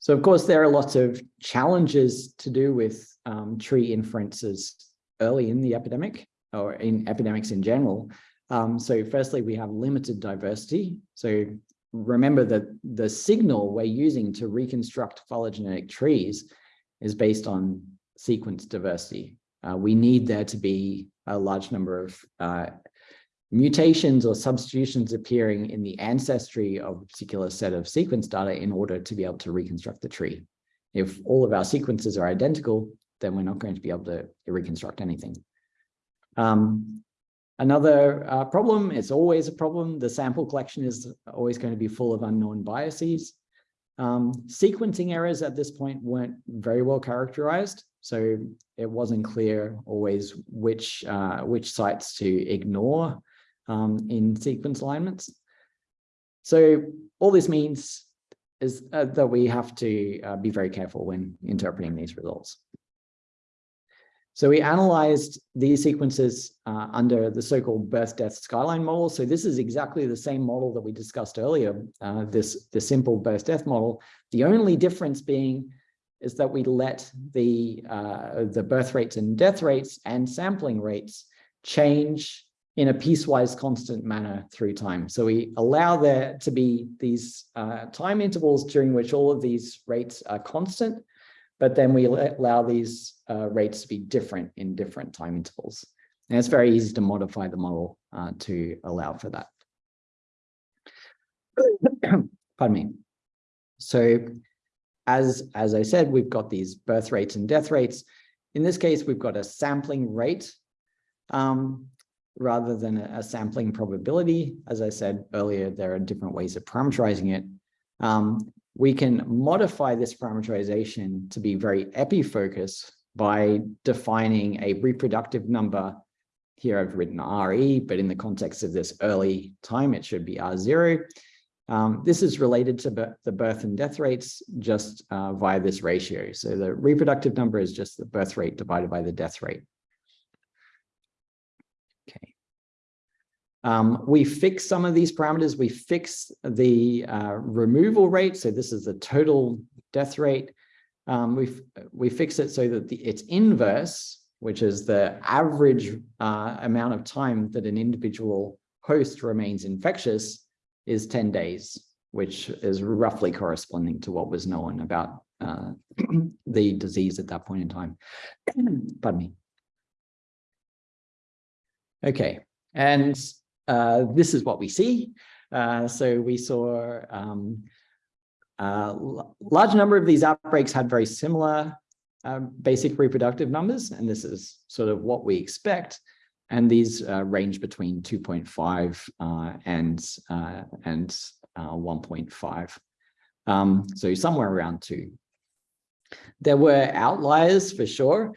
Speaker 1: So of course, there are lots of challenges to do with um, tree inferences early in the epidemic or in epidemics in general. Um, so firstly, we have limited diversity. So remember that the signal we're using to reconstruct phylogenetic trees is based on sequence diversity. Uh, we need there to be a large number of uh, mutations or substitutions appearing in the ancestry of a particular set of sequence data in order to be able to reconstruct the tree. If all of our sequences are identical, then we're not going to be able to reconstruct anything. Um, Another uh, problem, it's always a problem. The sample collection is always going to be full of unknown biases. Um, sequencing errors at this point weren't very well characterized, so it wasn't clear always which uh, which sites to ignore um, in sequence alignments. So all this means is uh, that we have to uh, be very careful when interpreting these results. So we analyzed these sequences uh, under the so-called birth death skyline model. So this is exactly the same model that we discussed earlier, uh, this the simple birth death model. The only difference being is that we let the uh, the birth rates and death rates and sampling rates change in a piecewise constant manner through time. So we allow there to be these uh, time intervals during which all of these rates are constant, but then we allow these uh, rates to be different in different time intervals. And it's very easy to modify the model uh, to allow for that. Pardon me. So as, as I said, we've got these birth rates and death rates. In this case, we've got a sampling rate um, rather than a, sampling probability. As I said earlier, there are different ways of parameterizing it. Um, we can modify this parameterization to be very epi-focused by defining a reproductive number. Here I've written RE, but in the context of this early time, it should be R0. Um, this is related to the birth and death rates just uh, via this ratio. So the reproductive number is just the birth rate divided by the death rate. Um, we fix some of these parameters. We fix the uh, removal rate. So this is the total death rate. Um, we we fix it so that the, its inverse, which is the average uh, amount of time that an individual host remains infectious, is 10 days, which is roughly corresponding to what was known about uh, the disease at that point in time. Pardon me. Okay, and uh, this is what we see. Uh, so we saw um, a large number of these outbreaks had very similar uh, basic reproductive numbers, and this is sort of what we expect and these uh, range between 2.5 uh, and uh, and uh, 1.5. Um, so somewhere around two. There were outliers for sure.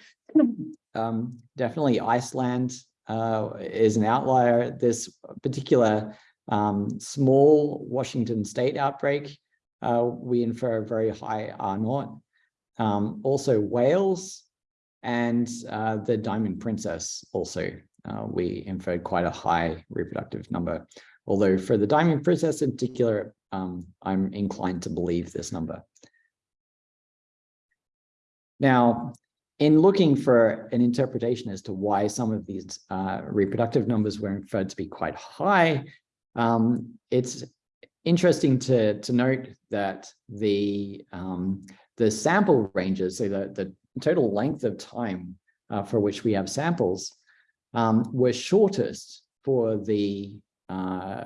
Speaker 1: Um, definitely Iceland uh, is an outlier. This particular um, small Washington state outbreak, uh, we infer a very high R naught. Um, also Wales and the Diamond Princess also uh, we inferred quite a high reproductive number. Although for the diamond princess in particular, um, I'm inclined to believe this number. Now, in looking for an interpretation as to why some of these uh, reproductive numbers were inferred to be quite high, um, it's interesting to, to note that the, um, the sample ranges, so the, the total length of time uh, for which we have samples, um, were shortest for the uh,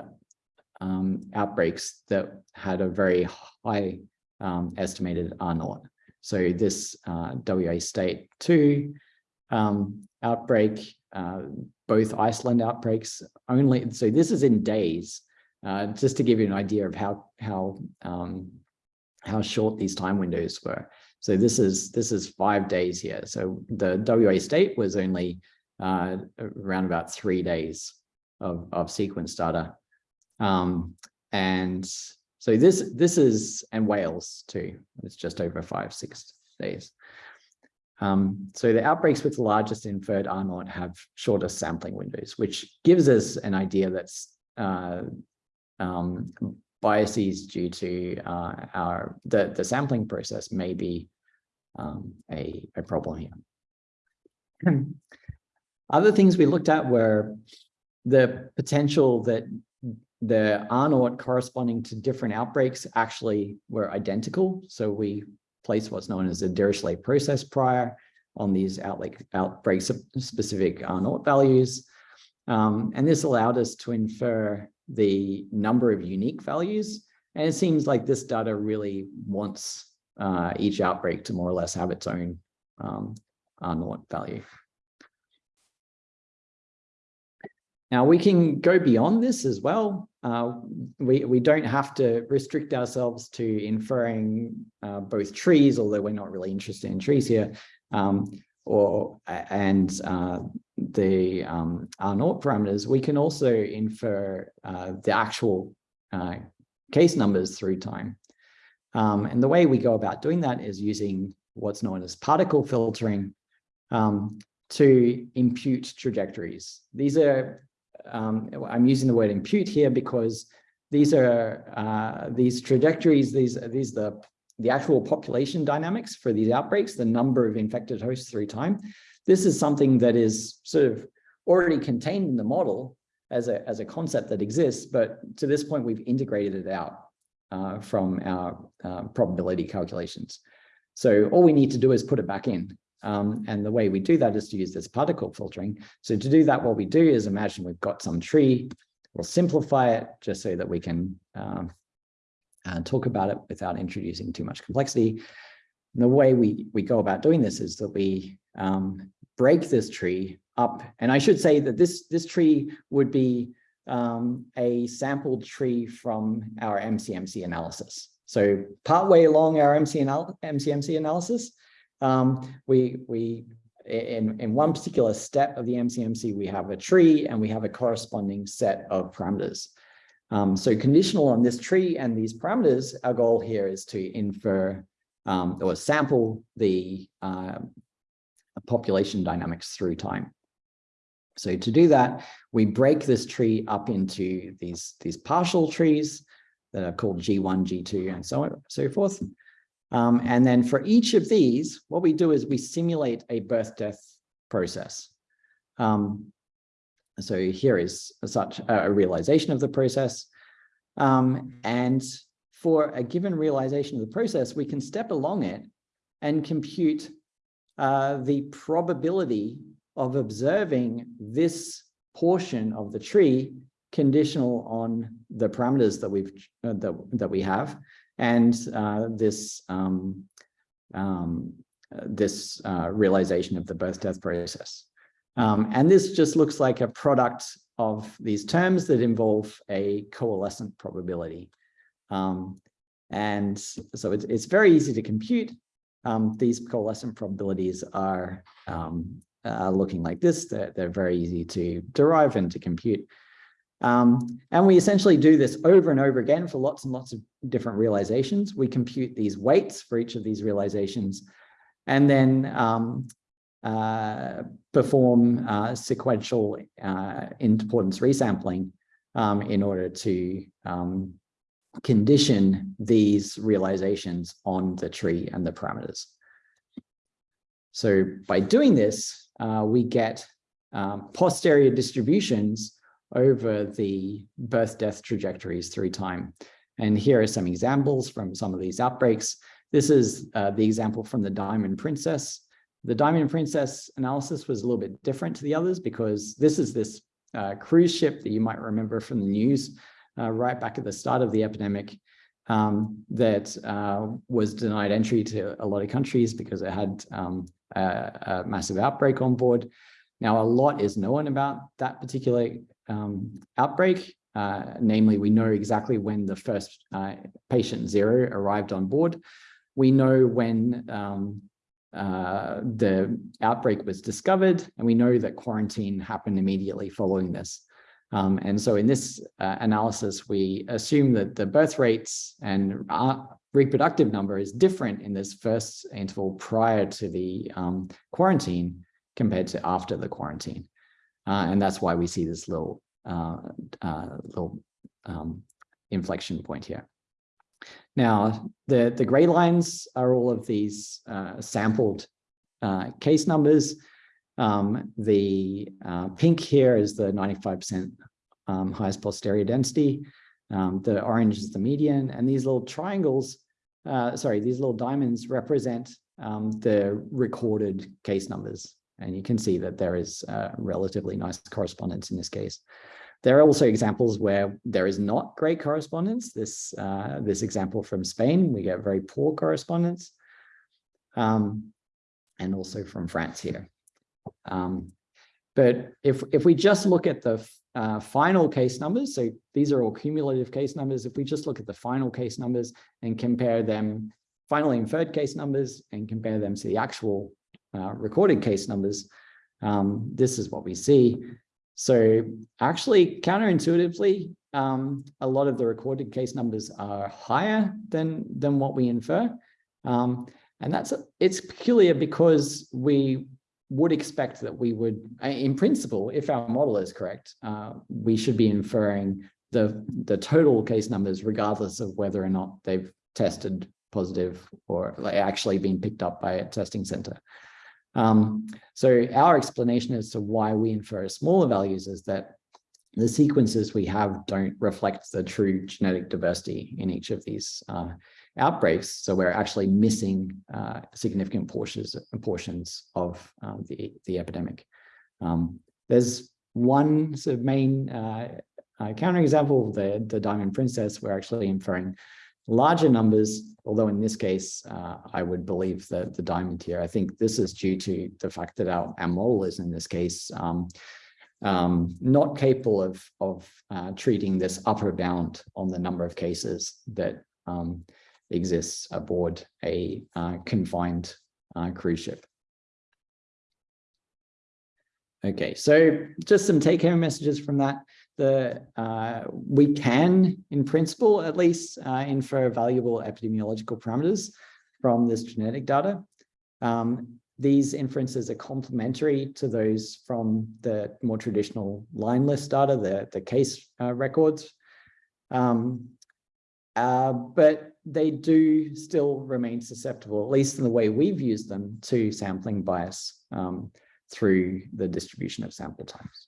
Speaker 1: um, outbreaks that had a very high um, estimated R naught. So this uh, WA state two um, outbreak, uh, both Iceland outbreaks only, so this is in days, uh, just to give you an idea of how, how, um, how short these time windows were. So this is, this is five days here. So the WA state was only uh, around about three days of, of sequence data. Um, and so this, this is, and Wales too, it's just over five, six days. Um, so the outbreaks with the largest inferred R naught have shorter sampling windows, which gives us an idea that uh, um, biases due to uh, our the, the sampling process may be um, a, a problem here. Other things we looked at were the potential that the R naught corresponding to different outbreaks actually were identical. So we placed what's known as a Dirichlet process prior on these outbreak, specific R naught values. Um, and this allowed us to infer the number of unique values. And it seems like this data really wants uh, each outbreak to more or less have its own um, R naught value. Now we can go beyond this as well. Uh, we, we don't have to restrict ourselves to inferring uh, both trees, although we're not really interested in trees here, um, or and uh, the um, R naught parameters. We can also infer uh, the actual uh, case numbers through time. Um, and the way we go about doing that is using what's known as particle filtering um, to impute trajectories. These are um, I'm using the word impute here because these are uh, these trajectories, these, these the, the actual population dynamics for these outbreaks, the number of infected hosts through time. This is something that is sort of already contained in the model as a, as a concept that exists, but to this point, we've integrated it out uh, from our uh, probability calculations. So all we need to do is put it back in. Um, and the way we do that is to use this particle filtering. So to do that, what we do is imagine we've got some tree. We'll simplify it just so that we can um, uh, talk about it without introducing too much complexity. And the way we, we go about doing this is that we um, break this tree up. And I should say that this, this tree would be um, a sampled tree from our MCMC analysis. So partway along our MC anal MCMC analysis, um, we, we in, in one particular step of the MCMC, we have a tree and we have a corresponding set of parameters. Um, so conditional on this tree and these parameters, our goal here is to infer um, or sample the uh, population dynamics through time. So to do that, we break this tree up into these, these partial trees that are called G1, G2, and so on, so forth. Um, and then for each of these, what we do is we simulate a birth-death process. Um, so here is such a realization of the process. Um, and for a given realization of the process, we can step along it and compute uh, the probability of observing this portion of the tree conditional on the parameters that we've uh, that, that we have and uh, this um, um, this uh, realization of the birth death process. Um, and this just looks like a product of these terms that involve a coalescent probability. Um, and so it's, it's very easy to compute. Um, these coalescent probabilities are uh, looking like this. They're, they're very easy to derive and to compute. Um, and we essentially do this over and over again for lots and lots of different realizations. We compute these weights for each of these realizations and then um, uh, perform uh, sequential uh, importance resampling um, in order to um, condition these realizations on the tree and the parameters. So by doing this, uh, we get um, posterior distributions over the birth death trajectories through time. And here are some examples from some of these outbreaks. This is uh, the example from the Diamond Princess. The Diamond Princess analysis was a little bit different to the others because this is this uh, cruise ship that you might remember from the news uh, right back at the start of the epidemic um, that uh, was denied entry to a lot of countries because it had um, a, a, massive outbreak on board. Now, a lot is known about that particular um, outbreak. Uh, namely, we know exactly when the first uh, patient zero arrived on board. We know when um, uh, the outbreak was discovered, and we know that quarantine happened immediately following this. Um, and so in this uh, analysis, we assume that the birth rates and reproductive number is different in this first interval prior to the um, quarantine compared to after the quarantine. Uh, and that's why we see this little, uh, uh, little um, inflection point here. Now, the, the gray lines are all of these uh, sampled uh, case numbers. Um, the pink here is the 95% um, highest posterior density. Um, the orange is the median, and these little triangles, sorry, these little diamonds represent um, the recorded case numbers. And you can see that there is a relatively nice correspondence in this case. There are also examples where there is not great correspondence. This, uh, this example from Spain, we get very poor correspondence. Um, and also from France here. Um, but if, if we just look at the uh, final case numbers, so these are all cumulative case numbers, if we just look at the final case numbers and compare them, finally inferred case numbers and compare them to the actual uh, recorded case numbers, um, this is what we see. So actually counterintuitively, um, a lot of the recorded case numbers are higher than, than what we infer. Um, and that's it's peculiar because we would expect that we would, in principle, if our model is correct, uh, we should be inferring the, the total case numbers regardless of whether or not they've tested positive or actually been picked up by a testing center. Um, so our explanation as to why we infer smaller values is that the sequences we have don't reflect the true genetic diversity in each of these uh, outbreaks. So we're actually missing uh, significant portions, portions of um, the, the epidemic. Um, there's one sort of main uh, uh, counterexample, the, the Diamond Princess, we're actually inferring larger numbers, although in this case, uh, I would believe that the diamond here, I think this is due to the fact that our, our model is in this case um, um, not capable of, of uh, treating this upper bound on the number of cases that um, exists aboard a uh, confined uh, cruise ship. Okay, so just some take-home messages from that. The uh, we can, in principle, at least, uh, infer valuable epidemiological parameters from this genetic data. Um, these inferences are complementary to those from the more traditional line list data, the, the case uh, records. Um, uh, but they do still remain susceptible, at least in the way we've used them, to sampling bias um, through the distribution of sample types.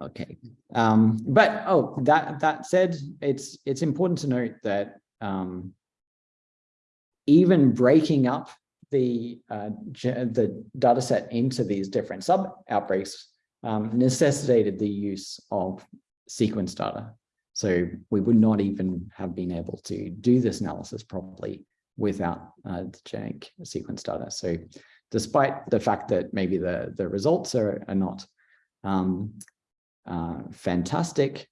Speaker 1: Okay, um, but oh, that that said, it's it's important to note that um, even breaking up the uh, the data set into these different sub outbreaks um, necessitated the use of sequence data. So we would not even have been able to do this analysis properly without uh, the genetic sequence data. So despite the fact that maybe the, the results are, are not um, uh, fantastic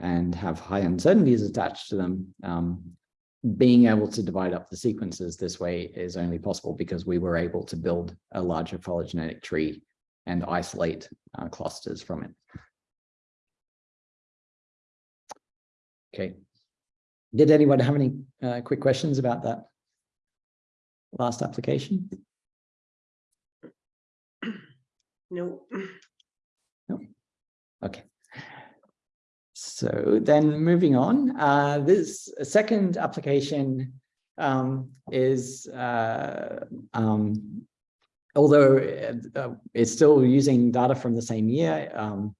Speaker 1: and have high uncertainties attached to them, um, being able to divide up the sequences this way is only possible because we were able to build a larger phylogenetic tree and isolate uh, clusters from it. Okay. Did anyone have any uh, quick questions about that last application?
Speaker 4: No.
Speaker 1: No. Okay. So then moving on, uh, this second application um, is, uh, um, although uh, it's still using data from the same year, um,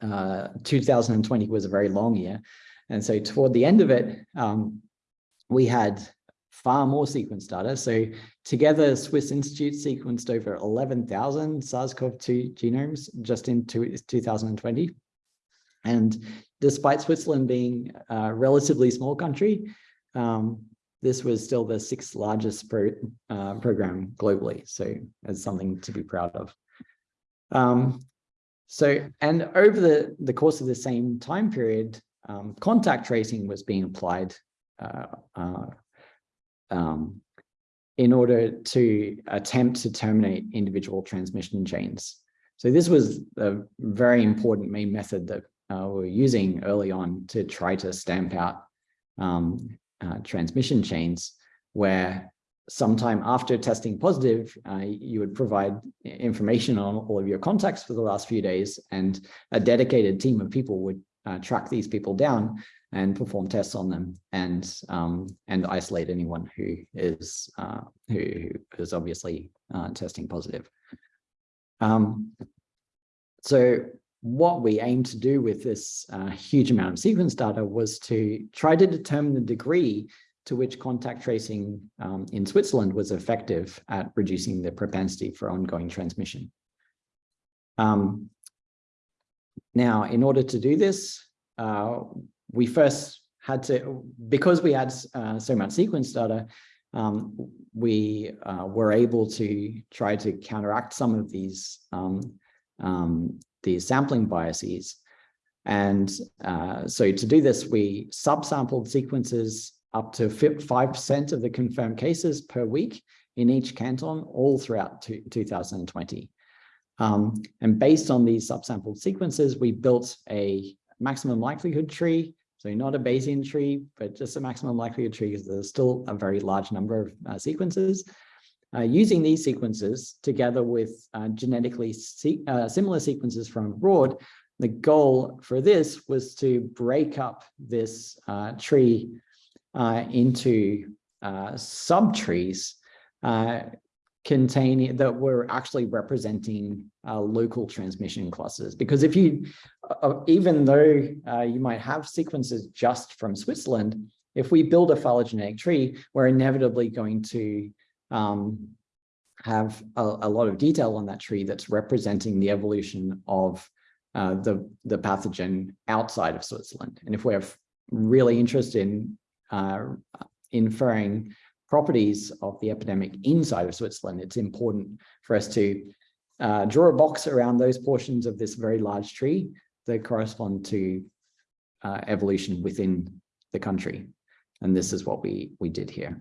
Speaker 1: uh, 2020 was a very long year. And so toward the end of it, um, we had far more sequence data. So together, Swiss Institute sequenced over 11,000 SARS-CoV-2 genomes just in two, 2020. And despite Switzerland being a relatively small country, um, this was still the sixth largest pro, uh, program globally. So it's something to be proud of. Um, so, and over the, the course of the same time period, um, contact tracing was being applied uh, uh, um, in order to attempt to terminate individual transmission chains. So this was a very important main method that uh, we were using early on to try to stamp out um, uh, transmission chains where sometime after testing positive, uh, you would provide information on all of your contacts for the last few days and a dedicated team of people would uh, track these people down and perform tests on them and um, and isolate anyone who is uh, who, who is obviously uh, testing positive. Um, so what we aim to do with this uh, huge amount of sequence data was to try to determine the degree to which contact tracing um, in Switzerland was effective at reducing the propensity for ongoing transmission. Um, now, in order to do this, uh, we first had to, because we had uh, so much sequence data, um, we uh, were able to try to counteract some of these um, um, these sampling biases. And uh, so to do this, we subsampled sequences up to 5% of the confirmed cases per week in each canton all throughout 2020. Um, and based on these subsampled sequences, we built a maximum likelihood tree. So not a Bayesian tree, but just a maximum likelihood tree because there's still a very large number of uh, sequences. Uh, using these sequences together with uh, genetically se uh, similar sequences from abroad, the goal for this was to break up this uh, tree uh, into subtrees containing that were actually representing uh, local transmission clusters. Because if you uh, even though uh, you might have sequences just from Switzerland, if we build a phylogenetic tree, we're inevitably going to um, have a, a, lot of detail on that tree that's representing the evolution of uh, the, the pathogen outside of Switzerland. And if we're really interested in uh, inferring properties of the epidemic inside of Switzerland, it's important for us to uh, draw a box around those portions of this very large tree that correspond to uh, evolution within the country. And this is what we, we did here.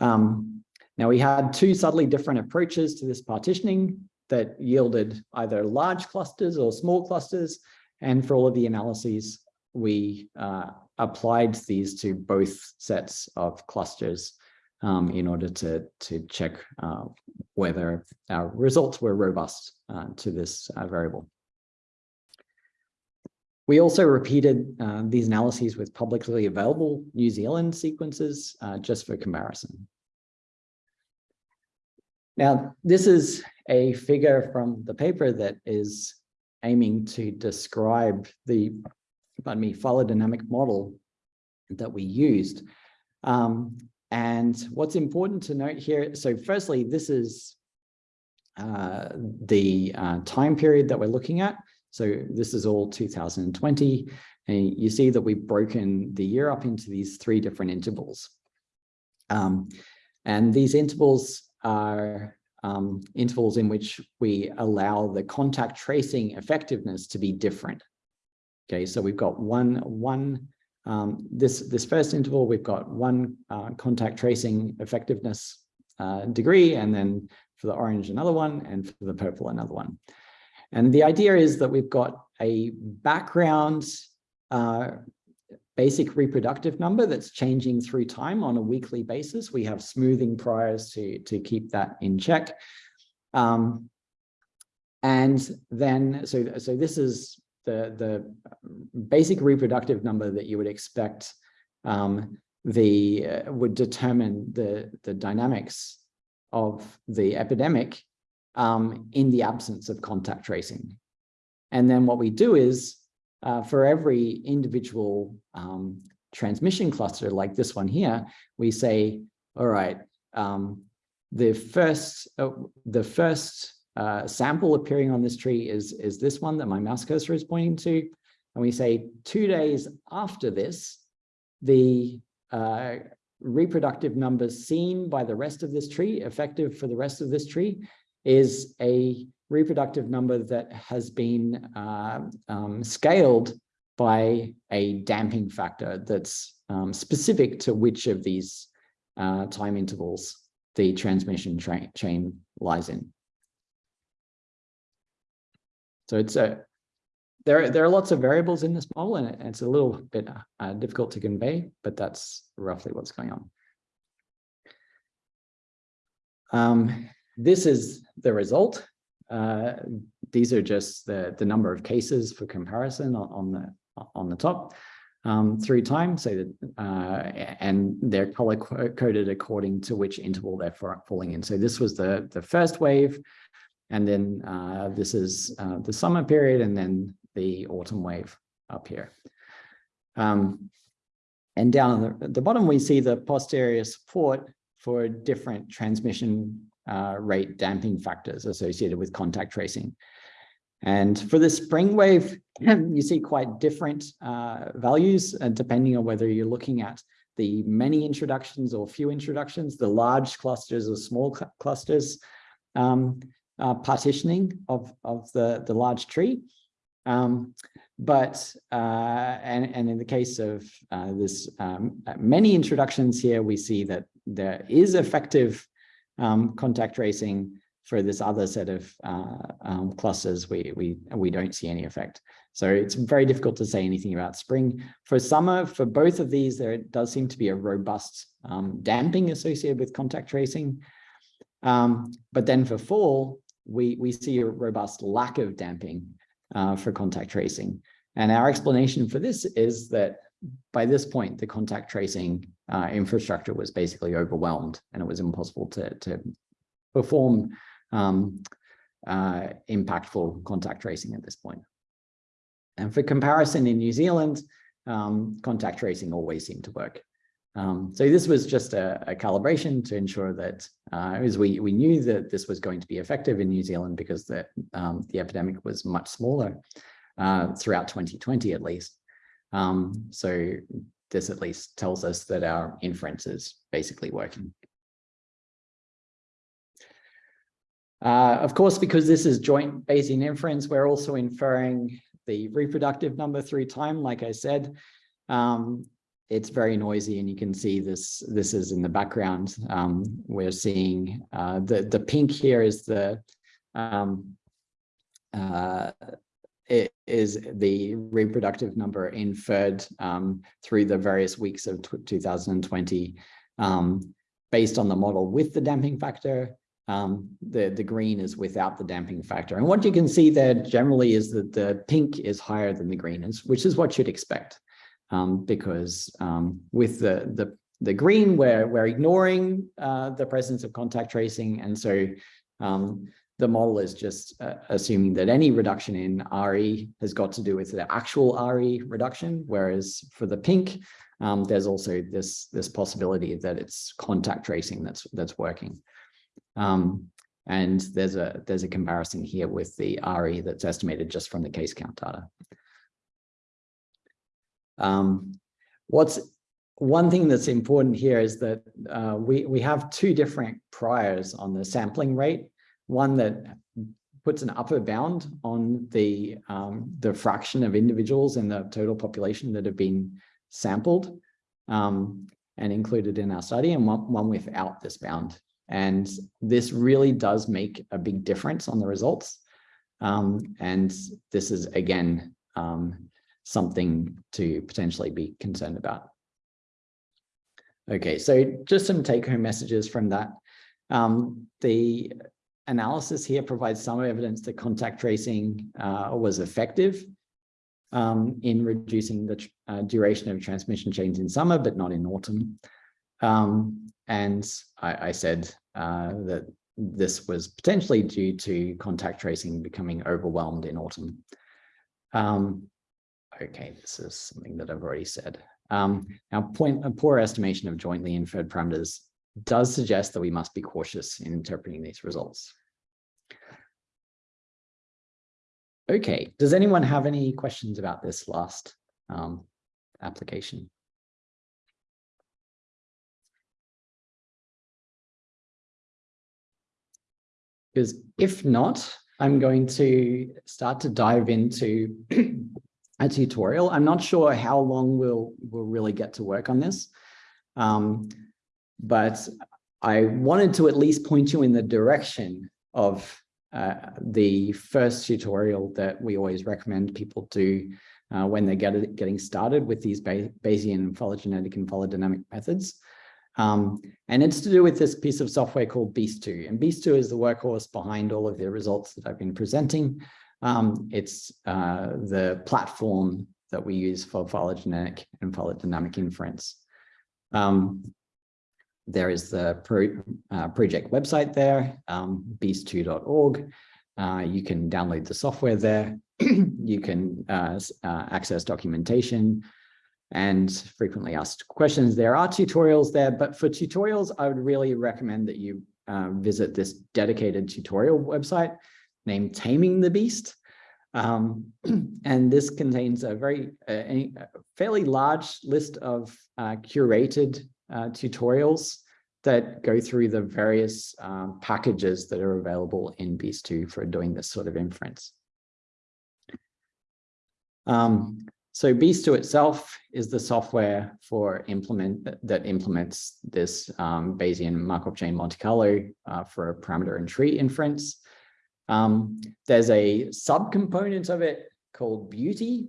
Speaker 1: Um, now we had two subtly different approaches to this partitioning that yielded either large clusters or small clusters. And for all of the analyses, we uh, applied these to both sets of clusters um, in order to, to check uh, whether our results were robust uh, to this uh, variable. We also repeated uh, these analyses with publicly available New Zealand sequences uh, just for comparison. Now, this is a figure from the paper that is aiming to describe the pardon me, phylogenetic model that we used. Um, and what's important to note here, so firstly, this is uh, the uh, time period that we're looking at. So this is all 2020. And you see that we've broken the year up into these three different intervals. Um, and these intervals are um, intervals in which we allow the contact tracing effectiveness to be different. Okay, so we've got one, one um, this, this first interval, we've got one uh, contact tracing effectiveness uh, degree, and then for the orange, another one, and for the purple, another one. And the idea is that we've got a background uh, basic reproductive number that's changing through time on a weekly basis. We have smoothing priors to, to keep that in check. Um, and then, so, so this is the, the basic reproductive number that you would expect um, the uh, would determine the, the dynamics of the epidemic um, in the absence of contact tracing. And then what we do is uh, for every individual um, transmission cluster like this one here, we say, all right, um, the first, uh, the first uh, sample appearing on this tree is, is this one that my mouse cursor is pointing to. And we say two days after this, the uh, reproductive numbers seen by the rest of this tree, effective for the rest of this tree, is a reproductive number that has been uh, um, scaled by a damping factor that's um, specific to which of these uh, time intervals the transmission chain lies in. So it's a there there are lots of variables in this model and it's a little bit uh, difficult to convey, but that's roughly what's going on. Um, this is the result. Uh, these are just the the number of cases for comparison on, on the on the top um, through time, so that uh, and they're color coded according to which interval they're falling in. So this was the the first wave. And then uh, this is uh, the summer period and then the autumn wave up here. Um, and down at the, the, bottom, we see the posterior support for different transmission uh, rate damping factors associated with contact tracing. And for the spring wave, you see quite different uh, values, uh, depending on whether you're looking at the many introductions or few introductions, the large clusters or small cl clusters. Um, uh, partitioning of, of the, the large tree. Um, but, uh, and, and in the case of uh, this um, many introductions here, we see that there is effective um, contact tracing for this other set of uh, um, clusters, we, we, we don't see any effect. So it's very difficult to say anything about spring. For summer, for both of these, there does seem to be a robust um, damping associated with contact tracing. Um, but then for fall, we, we see a robust lack of damping uh, for contact tracing. And our explanation for this is that by this point, the contact tracing uh, infrastructure was basically overwhelmed and it was impossible to, to perform um, uh, impactful contact tracing at this point. And for comparison in New Zealand, um, contact tracing always seemed to work. Um, so this was just a, a calibration to ensure that uh, as we, we knew that this was going to be effective in New Zealand because the, um, the epidemic was much smaller uh, throughout 2020 at least. Um, so this at least tells us that our inference is basically working. Uh, of course, because this is joint Bayesian inference, we're also inferring the reproductive number through time, like I said. Um, it's very noisy and you can see this this is in the background. Um, we're seeing uh, the the pink here is the um, uh, is the reproductive number inferred um, through the various weeks of 2020 um, based on the model with the damping factor um, the the green is without the damping factor. And what you can see there generally is that the pink is higher than the green is which is what you'd expect um, because um, with the, the, the green, we're, we're ignoring uh, the presence of contact tracing. And so um, the model is just uh, assuming that any reduction in RE has got to do with the actual RE reduction, whereas for the pink, um, there's also this, this possibility that it's contact tracing that's, that's working. Um, and there's a, there's a comparison here with the RE that's estimated just from the case count data. Um, what's one thing that's important here is that uh, we, we have two different priors on the sampling rate, one that puts an upper bound on the, um, the fraction of individuals in the total population that have been sampled um, and included in our study, and one, one without this bound. And this really does make a big difference on the results. Um, and this is, again, um, something to potentially be concerned about. Okay, so just some take-home messages from that. Um, the analysis here provides some evidence that contact tracing uh, was effective um, in reducing the uh, duration of transmission chains in summer, but not in autumn. Um, and I, I said uh, that this was potentially due to contact tracing becoming overwhelmed in autumn. Um, Okay, this is something that I've already said. Um, now, point a poor estimation of jointly inferred parameters does suggest that we must be cautious in interpreting these results. Okay, does anyone have any questions about this last um, application? Because if not, I'm going to start to dive into a tutorial. I'm not sure how long we'll, we'll really get to work on this, um, but I wanted to at least point you in the direction of uh, the first tutorial that we always recommend people do uh, when they're get, getting started with these Bayesian phylogenetic and phylodynamic methods. Um, and it's to do with this piece of software called Beast2. And Beast2 is the workhorse behind all of the results that I've been presenting. Um, it's uh, the platform that we use for phylogenetic and phylodynamic inference. Um, there is the pro, uh, project website there, um, beast2.org. Uh, you can download the software there. you can uh, uh, access documentation and frequently asked questions. There are tutorials there, but for tutorials, I would really recommend that you uh, visit this dedicated tutorial website named Taming the Beast. Um, and this contains a very a, a fairly large list of uh, curated uh, tutorials that go through the various um, packages that are available in Beast2 for doing this sort of inference. Um, so Beast2 itself is the software for implement that implements this um, Bayesian Markov chain Monte Carlo uh, for parameter and tree inference. Um, there's a subcomponent of it called BEAUti,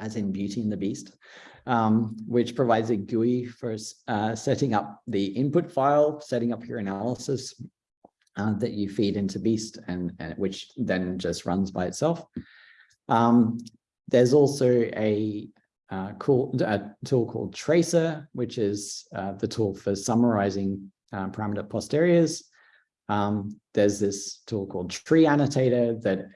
Speaker 1: as in Beauty and the Beast, um, which provides a GUI for uh, setting up the input file, setting up your analysis uh, that you feed into Beast, and, and, which then just runs by itself. Um, there's also a uh, cool a tool called Tracer, which is uh, the tool for summarizing uh, parameter posteriors. Um, there's this tool called TreeAnnotator that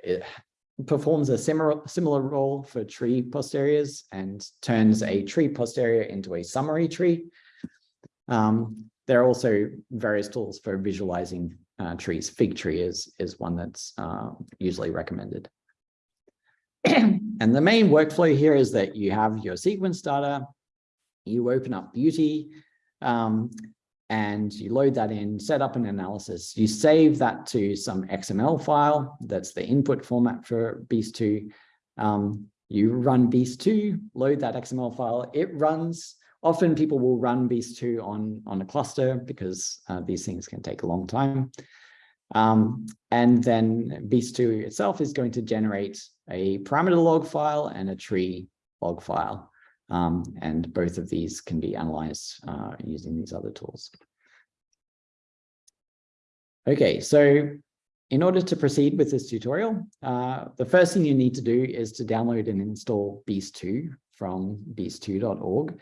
Speaker 1: performs a similar, similar role for tree posteriors and turns a tree posterior into a summary tree. Um, there are also various tools for visualizing uh, trees. FigTree is, is one that's uh, usually recommended. and the main workflow here is that you have your sequence data, you open up BEAUti, um, and you load that in, set up an analysis. You save that to some XML file. That's the input format for Beast2. Um, you run Beast2, load that XML file. It runs. Often people will run Beast2 on, on a cluster because uh, these things can take a long time. Um, and then Beast2 itself is going to generate a parameter log file and a tree log file. Um, and both of these can be analyzed uh, using these other tools. Okay, so in order to proceed with this tutorial, uh, the first thing you need to do is to download and install Beast2 from beast2.org.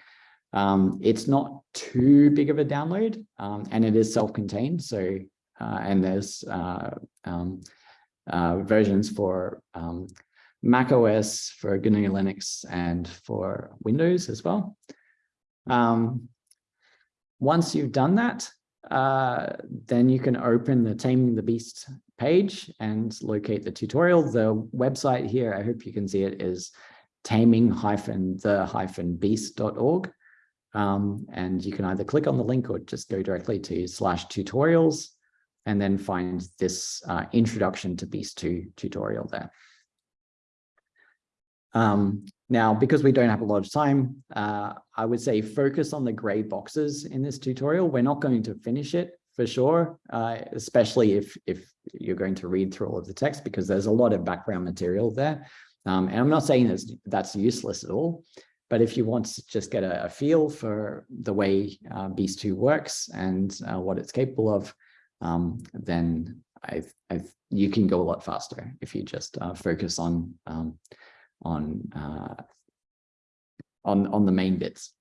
Speaker 1: Um, it's not too big of a download um, and it is self-contained. So, uh, and there's uh, um, uh, versions for um, Mac OS, for GNU Linux, and for Windows as well. Um, once you've done that, uh, then you can open the Taming the Beast page and locate the tutorial. The website here, I hope you can see it, is taming-the-beast.org. Um, and you can either click on the link or just go directly to slash tutorials and then find this uh, introduction to Beast 2 tutorial there. Um, now, because we don't have a lot of time, uh, I would say focus on the gray boxes in this tutorial. We're not going to finish it for sure, uh, especially if, if you're going to read through all of the text, because there's a lot of background material there. Um, and I'm not saying that's, that's useless at all, but if you want to just get a, a feel for the way uh, Beast 2 works and uh, what it's capable of, um, then I've, I've, you can go a lot faster if you just uh, focus on um, on uh, on on the main bits.